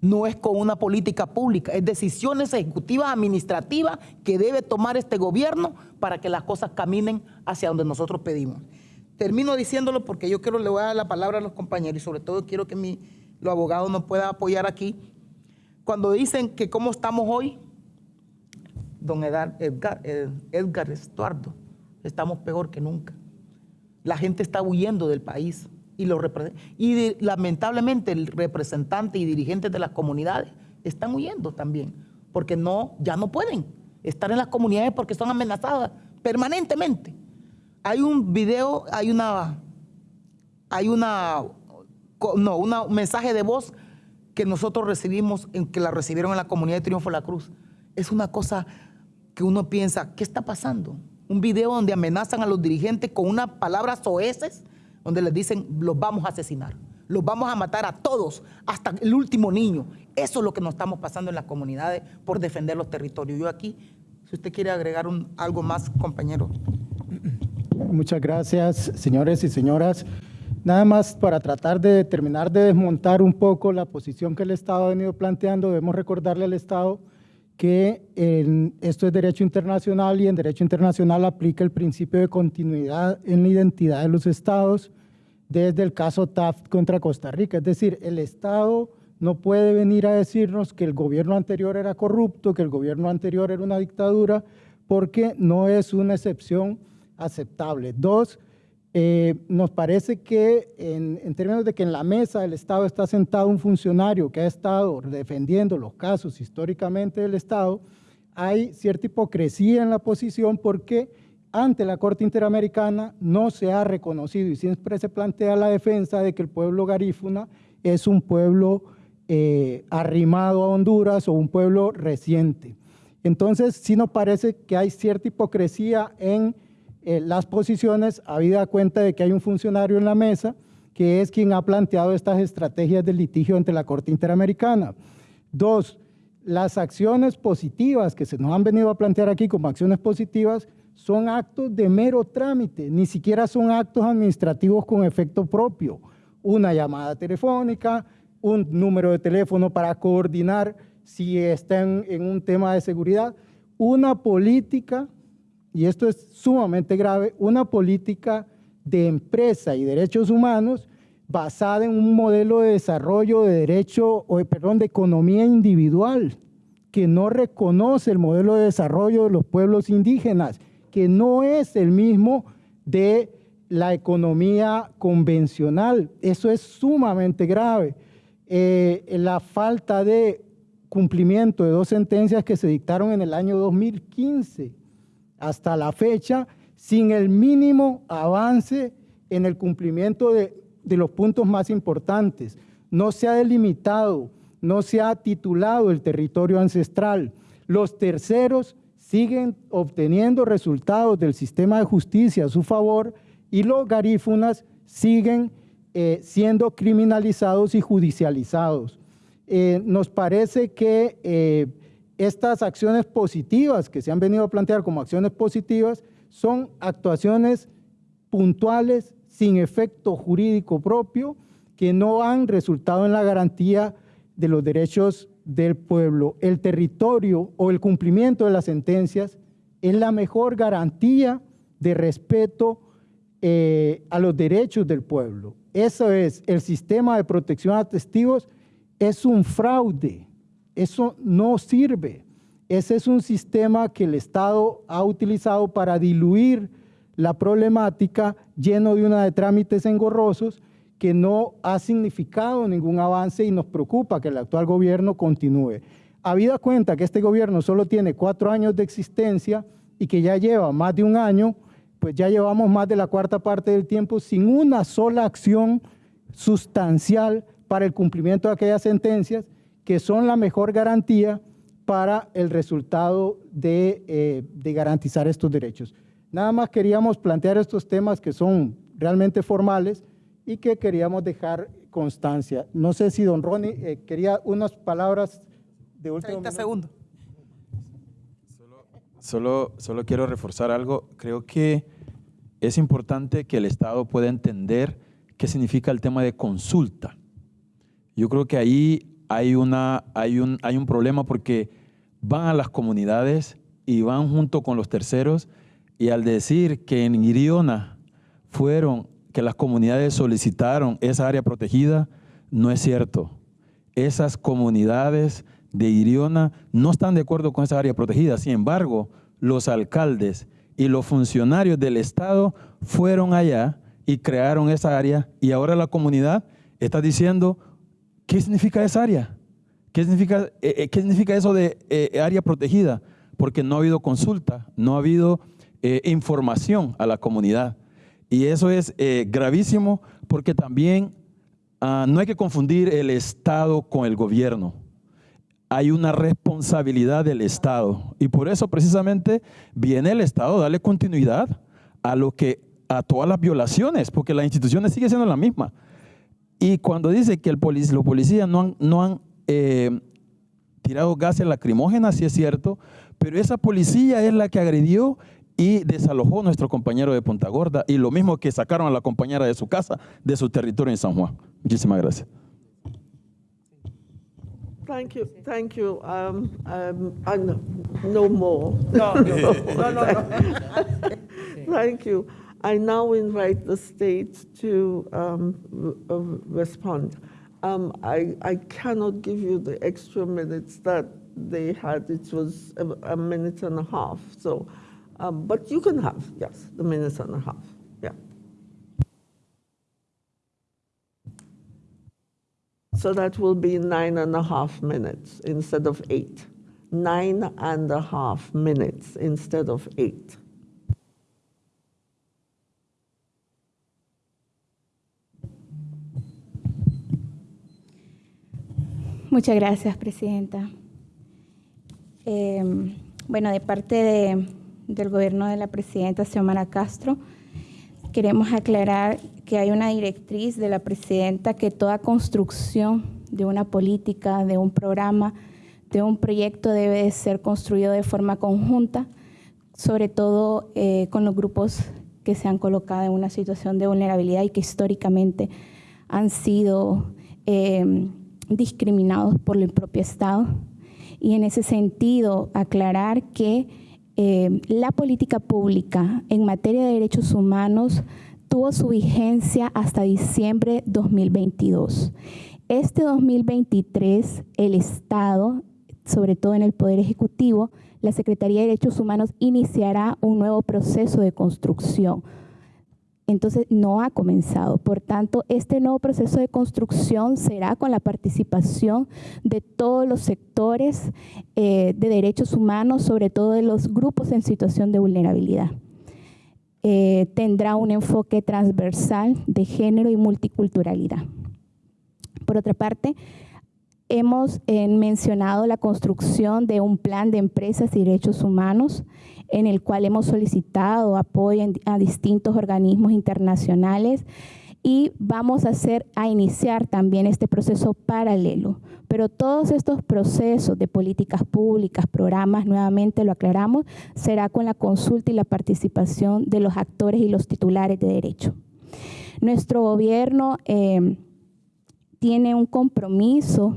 no es con una política pública, es decisiones ejecutivas, administrativas que debe tomar este gobierno para que las cosas caminen hacia donde nosotros pedimos. Termino diciéndolo porque yo quiero le voy a dar la palabra a los compañeros y sobre todo quiero que mi, los abogados nos puedan apoyar aquí cuando dicen que cómo estamos hoy, don Edgar, eh, Edgar, Estuardo, estamos peor que nunca. La gente está huyendo del país y, lo y lamentablemente el representante y dirigentes de las comunidades están huyendo también, porque no, ya no pueden estar en las comunidades porque son amenazadas permanentemente. Hay un video, hay una, hay una, no, un mensaje de voz que nosotros recibimos, que la recibieron en la comunidad de Triunfo de la Cruz, es una cosa que uno piensa, ¿qué está pasando? Un video donde amenazan a los dirigentes con unas palabras soeces, donde les dicen, los vamos a asesinar, los vamos a matar a todos, hasta el último niño. Eso es lo que nos estamos pasando en las comunidades por defender los territorios. Yo aquí, si usted quiere agregar algo más, compañero. Muchas gracias, señores y señoras. Nada más para tratar de terminar de desmontar un poco la posición que el Estado ha venido planteando, debemos recordarle al Estado que esto es derecho internacional y en derecho internacional aplica el principio de continuidad en la identidad de los estados desde el caso Taft contra Costa Rica. Es decir, el Estado no puede venir a decirnos que el gobierno anterior era corrupto, que el gobierno anterior era una dictadura, porque no es una excepción aceptable. Dos, eh, nos parece que en, términos de que en la mesa del Estado está sentado un funcionario que ha estado defendiendo los casos históricamente del Estado, hay cierta hipocresía en la posición porque ante la Corte Interamericana no se ha reconocido y siempre se plantea la defensa de que el pueblo garífuna es un pueblo eh, arrimado a Honduras o un pueblo reciente. Entonces sí nos parece que hay cierta hipocresía en eh, las posiciones, habida cuenta de que hay un funcionario en la mesa que es quien ha planteado estas estrategias de litigio ante la Corte Interamericana. Dos, las acciones positivas que se nos han venido a plantear aquí como acciones positivas son actos de mero trámite, ni siquiera son actos administrativos con efecto propio. Una llamada telefónica, un número de teléfono para coordinar si están en un tema de seguridad, una política y esto es sumamente grave, una política de empresa y derechos humanos basada en un modelo de desarrollo de derecho, o, perdón, de economía individual, que no reconoce el modelo de desarrollo de los pueblos indígenas que no es el mismo de la economía convencional. Eso es sumamente grave. Eh, la falta de cumplimiento de dos sentencias que se dictaron en el año 2015 hasta la fecha, sin el mínimo avance en el cumplimiento de, de los puntos más importantes. No se ha delimitado, no se ha titulado el territorio ancestral. Los terceros siguen obteniendo resultados del sistema de justicia a su favor y los garífunas siguen eh, siendo criminalizados y judicializados. Eh, nos parece que eh, estas acciones positivas que se han venido a plantear como acciones positivas son actuaciones puntuales sin efecto jurídico propio que no han resultado en la garantía de los derechos del pueblo. El territorio o el cumplimiento de las sentencias es la mejor garantía de respeto eh, a los derechos del pueblo. Eso es, el sistema de protección a testigos es un fraude, eso no sirve. Ese es un sistema que el Estado ha utilizado para diluir la problemática lleno de una de trámites engorrosos que no ha significado ningún avance y nos preocupa que el actual gobierno continúe. Habida cuenta que este gobierno solo tiene cuatro años de existencia y que ya lleva más de un año, pues ya llevamos más de la cuarta parte del tiempo sin una sola acción sustancial para el cumplimiento de aquellas sentencias que son la mejor garantía para el resultado de, eh, de garantizar estos derechos. Nada más queríamos plantear estos temas que son realmente formales y que queríamos dejar constancia. No sé si don Ronnie eh, quería unas palabras de último 30 segundos. Solo, solo quiero reforzar algo. Creo que es importante que el Estado pueda entender qué significa el tema de consulta. Yo creo que ahí hay, una, hay, un, hay un problema porque van a las comunidades y van junto con los terceros y al decir que en Iriona fueron, que las comunidades solicitaron esa área protegida, no es cierto. Esas comunidades de Iriona no están de acuerdo con esa área protegida. Sin embargo, los alcaldes y los funcionarios del Estado fueron allá y crearon esa área y ahora la comunidad está diciendo, ¿qué significa esa área? ¿Qué significa, eh, eh, ¿qué significa eso de eh, área protegida? Porque no ha habido consulta, no ha habido información a la comunidad. Y eso es gravísimo porque también ah, no hay que confundir el Estado con el gobierno hay una responsabilidad del Estado. Y por eso precisamente viene el Estado a darle continuidad a lo que a todas las violaciones, porque las instituciones siguen siendo la misma. Y cuando dice que el los policías no han, no han eh, tirado gases lacrimógenas, sí es cierto, pero esa policía es la que agredió y desalojó a nuestro compañero de Punta Gorda y lo mismo que sacaron a la compañera de su casa, de su territorio en San Juan. Muchísimas gracias. Thank you, thank you. Um, um, I no, no more. No, no, no, *laughs* no. no. thank you. I now invite the state to um, uh, respond. Um, I, I cannot give you the extra minutes that they had. It was a, a minute and a half. So, um, but you can have, yes, the minutes and a half. Yeah. So that will be nine and a half minutes instead of eight. Nine and a half minutes instead of eight. Muchas gracias, Presidenta. Eh, bueno, de parte de, del gobierno de la Presidenta Xiomara Castro, queremos aclarar que hay una directriz de la presidenta que toda construcción de una política, de un programa, de un proyecto debe ser construido de forma conjunta, sobre todo eh, con los grupos que se han colocado en una situación de vulnerabilidad y que históricamente han sido eh, discriminados por el propio Estado. Y en ese sentido, aclarar que eh, la política pública en materia de derechos humanos tuvo su vigencia hasta diciembre 2022. Este 2023 el Estado sobre todo en el Poder Ejecutivo, la Secretaría de Derechos Humanos iniciará un nuevo proceso de construcción. Entonces, no ha comenzado. Por tanto, este nuevo proceso de construcción será con la participación de todos los sectores eh, de derechos humanos, sobre todo de los grupos en situación de vulnerabilidad. Eh, tendrá un enfoque transversal de género y multiculturalidad. Por otra parte, hemos eh, mencionado la construcción de un plan de empresas y derechos humanos en el cual hemos solicitado apoyo a distintos organismos internacionales y vamos a hacer a iniciar también este proceso paralelo. Pero todos estos procesos de políticas públicas, programas, nuevamente lo aclaramos, será con la consulta y la participación de los actores y los titulares de derecho. Nuestro gobierno eh, tiene un compromiso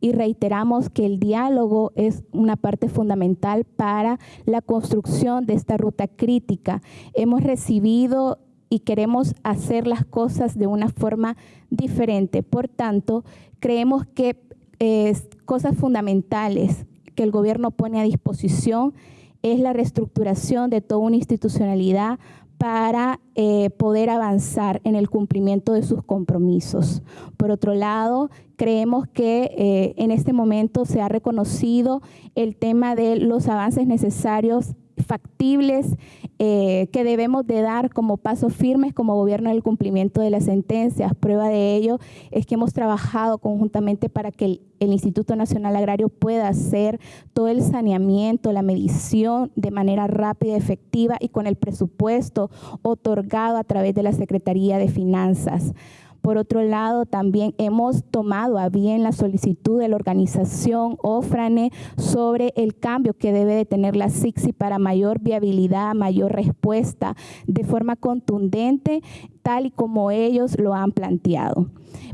y reiteramos que el diálogo es una parte fundamental para la construcción de esta ruta crítica. Hemos recibido y queremos hacer las cosas de una forma diferente. Por tanto, creemos que es cosas fundamentales que el gobierno pone a disposición es la reestructuración de toda una institucionalidad para eh, poder avanzar en el cumplimiento de sus compromisos. Por otro lado, creemos que eh, en este momento se ha reconocido el tema de los avances necesarios factibles eh, que debemos de dar como pasos firmes como gobierno en el cumplimiento de las sentencias. Prueba de ello es que hemos trabajado conjuntamente para que el, el Instituto Nacional Agrario pueda hacer todo el saneamiento, la medición de manera rápida, efectiva y con el presupuesto otorgado a través de la Secretaría de Finanzas. Por otro lado, también hemos tomado a bien la solicitud de la organización OFRANE sobre el cambio que debe de tener la SIXI para mayor viabilidad, mayor respuesta de forma contundente, tal y como ellos lo han planteado.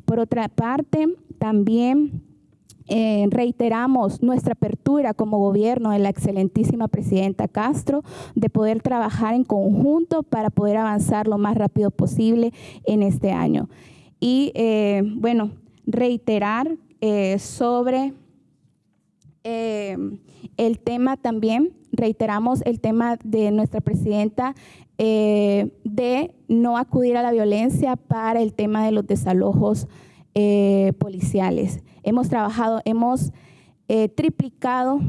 Por otra parte, también eh, reiteramos nuestra apertura como gobierno de la excelentísima presidenta Castro de poder trabajar en conjunto para poder avanzar lo más rápido posible en este año. Y eh, bueno, reiterar eh, sobre eh, el tema también, reiteramos el tema de nuestra presidenta de no acudir a la violencia para el tema de los desalojos policiales. Hemos trabajado, hemos triplicado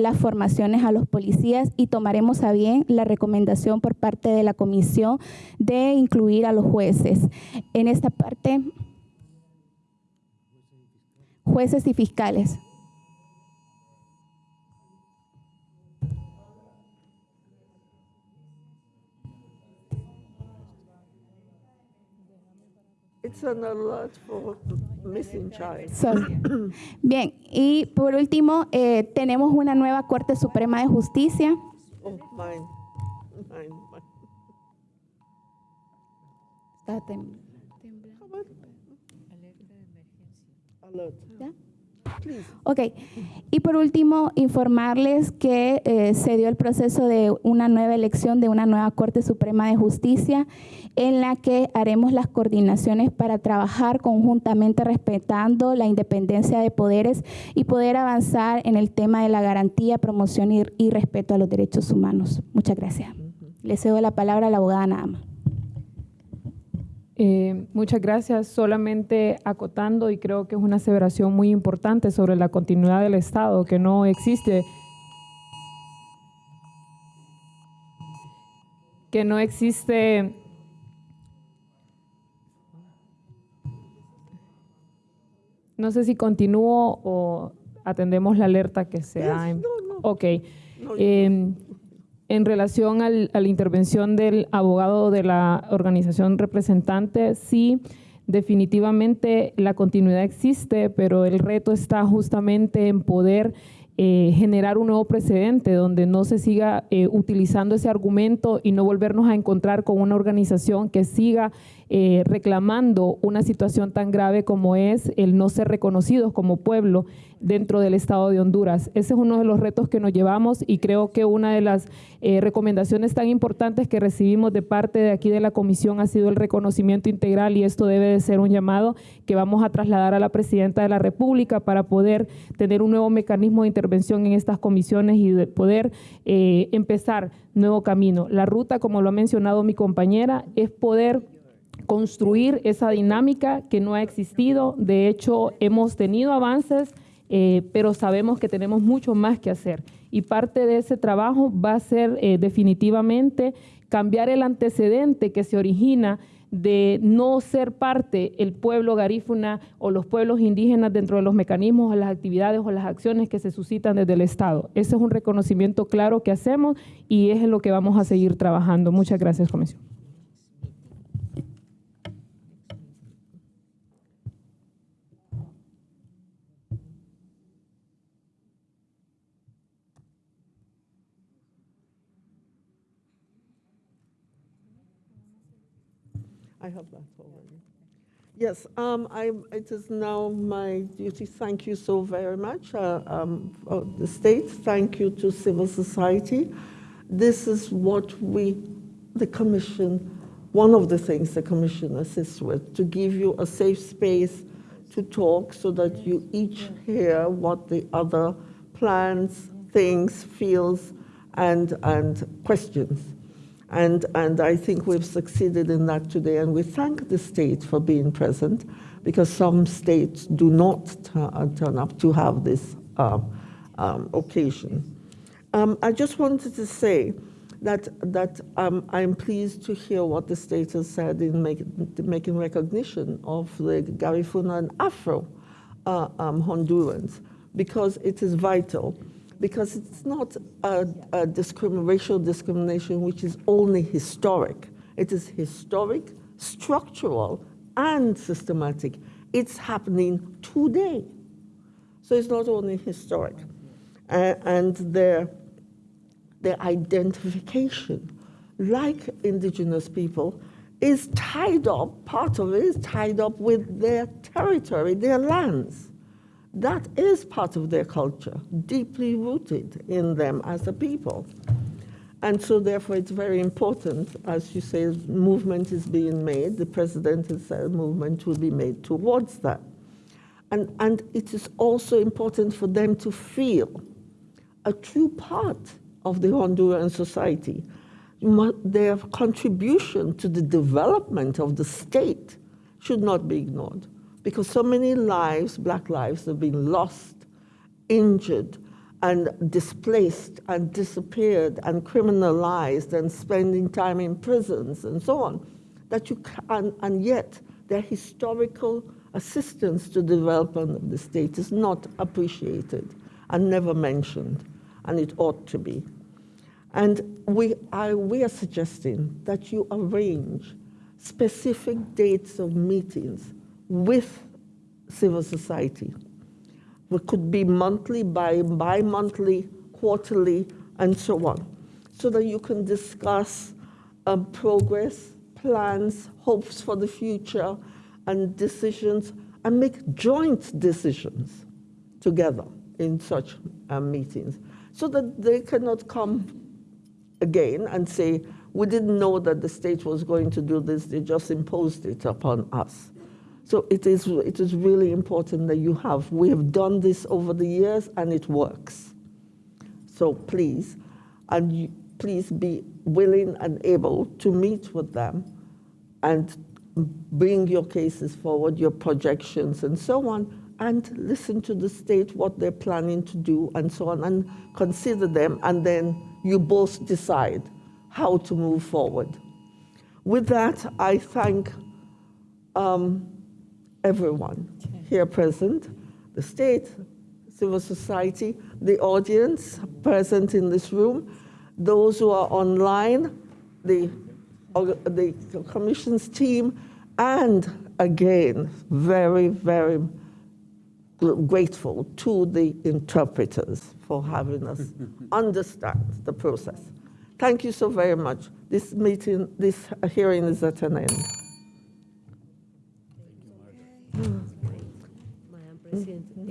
las formaciones a los policías y tomaremos a bien la recomendación por parte de la comisión de incluir a los jueces. En esta parte, jueces y fiscales. Bien, y por último, eh, tenemos una nueva Corte Suprema de Justicia. Oh, mine. Mine, mine. Está temblando. Alert. ¿Ya? Ok, y por último, informarles que eh, se dio el proceso de una nueva elección de una nueva Corte Suprema de Justicia en la que haremos las coordinaciones para trabajar conjuntamente respetando la independencia de poderes y poder avanzar en el tema de la garantía, promoción y, y respeto a los derechos humanos. Muchas gracias. Le cedo la palabra a la abogada Nama. Eh, muchas gracias. Solamente acotando, y creo que es una aseveración muy importante sobre la continuidad del Estado, que no existe que no existe no sé si continúo o atendemos la alerta que se ha... Ok. Eh, en relación al, a la intervención del abogado de la organización representante, sí, definitivamente la continuidad existe, pero el reto está justamente en poder eh, generar un nuevo precedente donde no se siga eh, utilizando ese argumento y no volvernos a encontrar con una organización que siga eh, reclamando una situación tan grave como es el no ser reconocidos como pueblo dentro del Estado de Honduras. Ese es uno de los retos que nos llevamos y creo que una de las eh, recomendaciones tan importantes que recibimos de parte de aquí de la Comisión ha sido el reconocimiento integral y esto debe de ser un llamado que vamos a trasladar a la Presidenta de la República para poder tener un nuevo mecanismo de intervención en estas comisiones y de poder eh, empezar nuevo camino. La ruta, como lo ha mencionado mi compañera, es poder construir esa dinámica que no ha existido. De hecho, hemos tenido avances eh, pero sabemos que tenemos mucho más que hacer. Y parte de ese trabajo va a ser eh, definitivamente cambiar el antecedente que se origina de no ser parte el pueblo garífuna o los pueblos indígenas dentro de los mecanismos o las actividades o las acciones que se suscitan desde el Estado. Ese es un reconocimiento claro que hacemos y es en lo que vamos a seguir trabajando. Muchas gracias, Comisión. I have that already. Yes, um, I, it is now my duty. Thank you so very much, uh, um, the state. Thank you to civil society. This is what we, the commission, one of the things the commission assists with, to give you a safe space to talk so that you each hear what the other plans, things, feels, and, and questions. And, and I think we've succeeded in that today. And we thank the state for being present because some states do not uh, turn up to have this uh, um, occasion. Um, I just wanted to say that, that um, I'm pleased to hear what the state has said in make, making recognition of the Garifuna and Afro uh, um, Hondurans because it is vital because it's not a, a racial discrimination which is only historic. It is historic, structural, and systematic. It's happening today. So it's not only historic. Uh, and their, their identification, like indigenous people, is tied up, part of it is tied up with their territory, their lands. That is part of their culture, deeply rooted in them as a people. And so therefore it's very important, as you say, movement is being made, the president has said movement will be made towards that. And, and it is also important for them to feel a true part of the Honduran society. Their contribution to the development of the state should not be ignored because so many lives, black lives, have been lost, injured, and displaced and disappeared and criminalized and spending time in prisons and so on, that you can, and yet their historical assistance to development of the state is not appreciated and never mentioned, and it ought to be. And we are, we are suggesting that you arrange specific dates of meetings with civil society. It could be monthly, bi, bi-monthly, quarterly, and so on, so that you can discuss um, progress, plans, hopes for the future, and decisions, and make joint decisions together in such um, meetings, so that they cannot come again and say, we didn't know that the state was going to do this, they just imposed it upon us. So it is, it is really important that you have. We have done this over the years and it works. So please, and you, please be willing and able to meet with them and bring your cases forward, your projections and so on, and listen to the state, what they're planning to do and so on, and consider them, and then you both decide how to move forward. With that, I thank um, everyone here present, the state, civil society, the audience present in this room, those who are online, the, the commission's team, and again, very, very grateful to the interpreters for having us *laughs* understand the process. Thank you so very much. This meeting, this hearing is at an end. Mm. Madam President,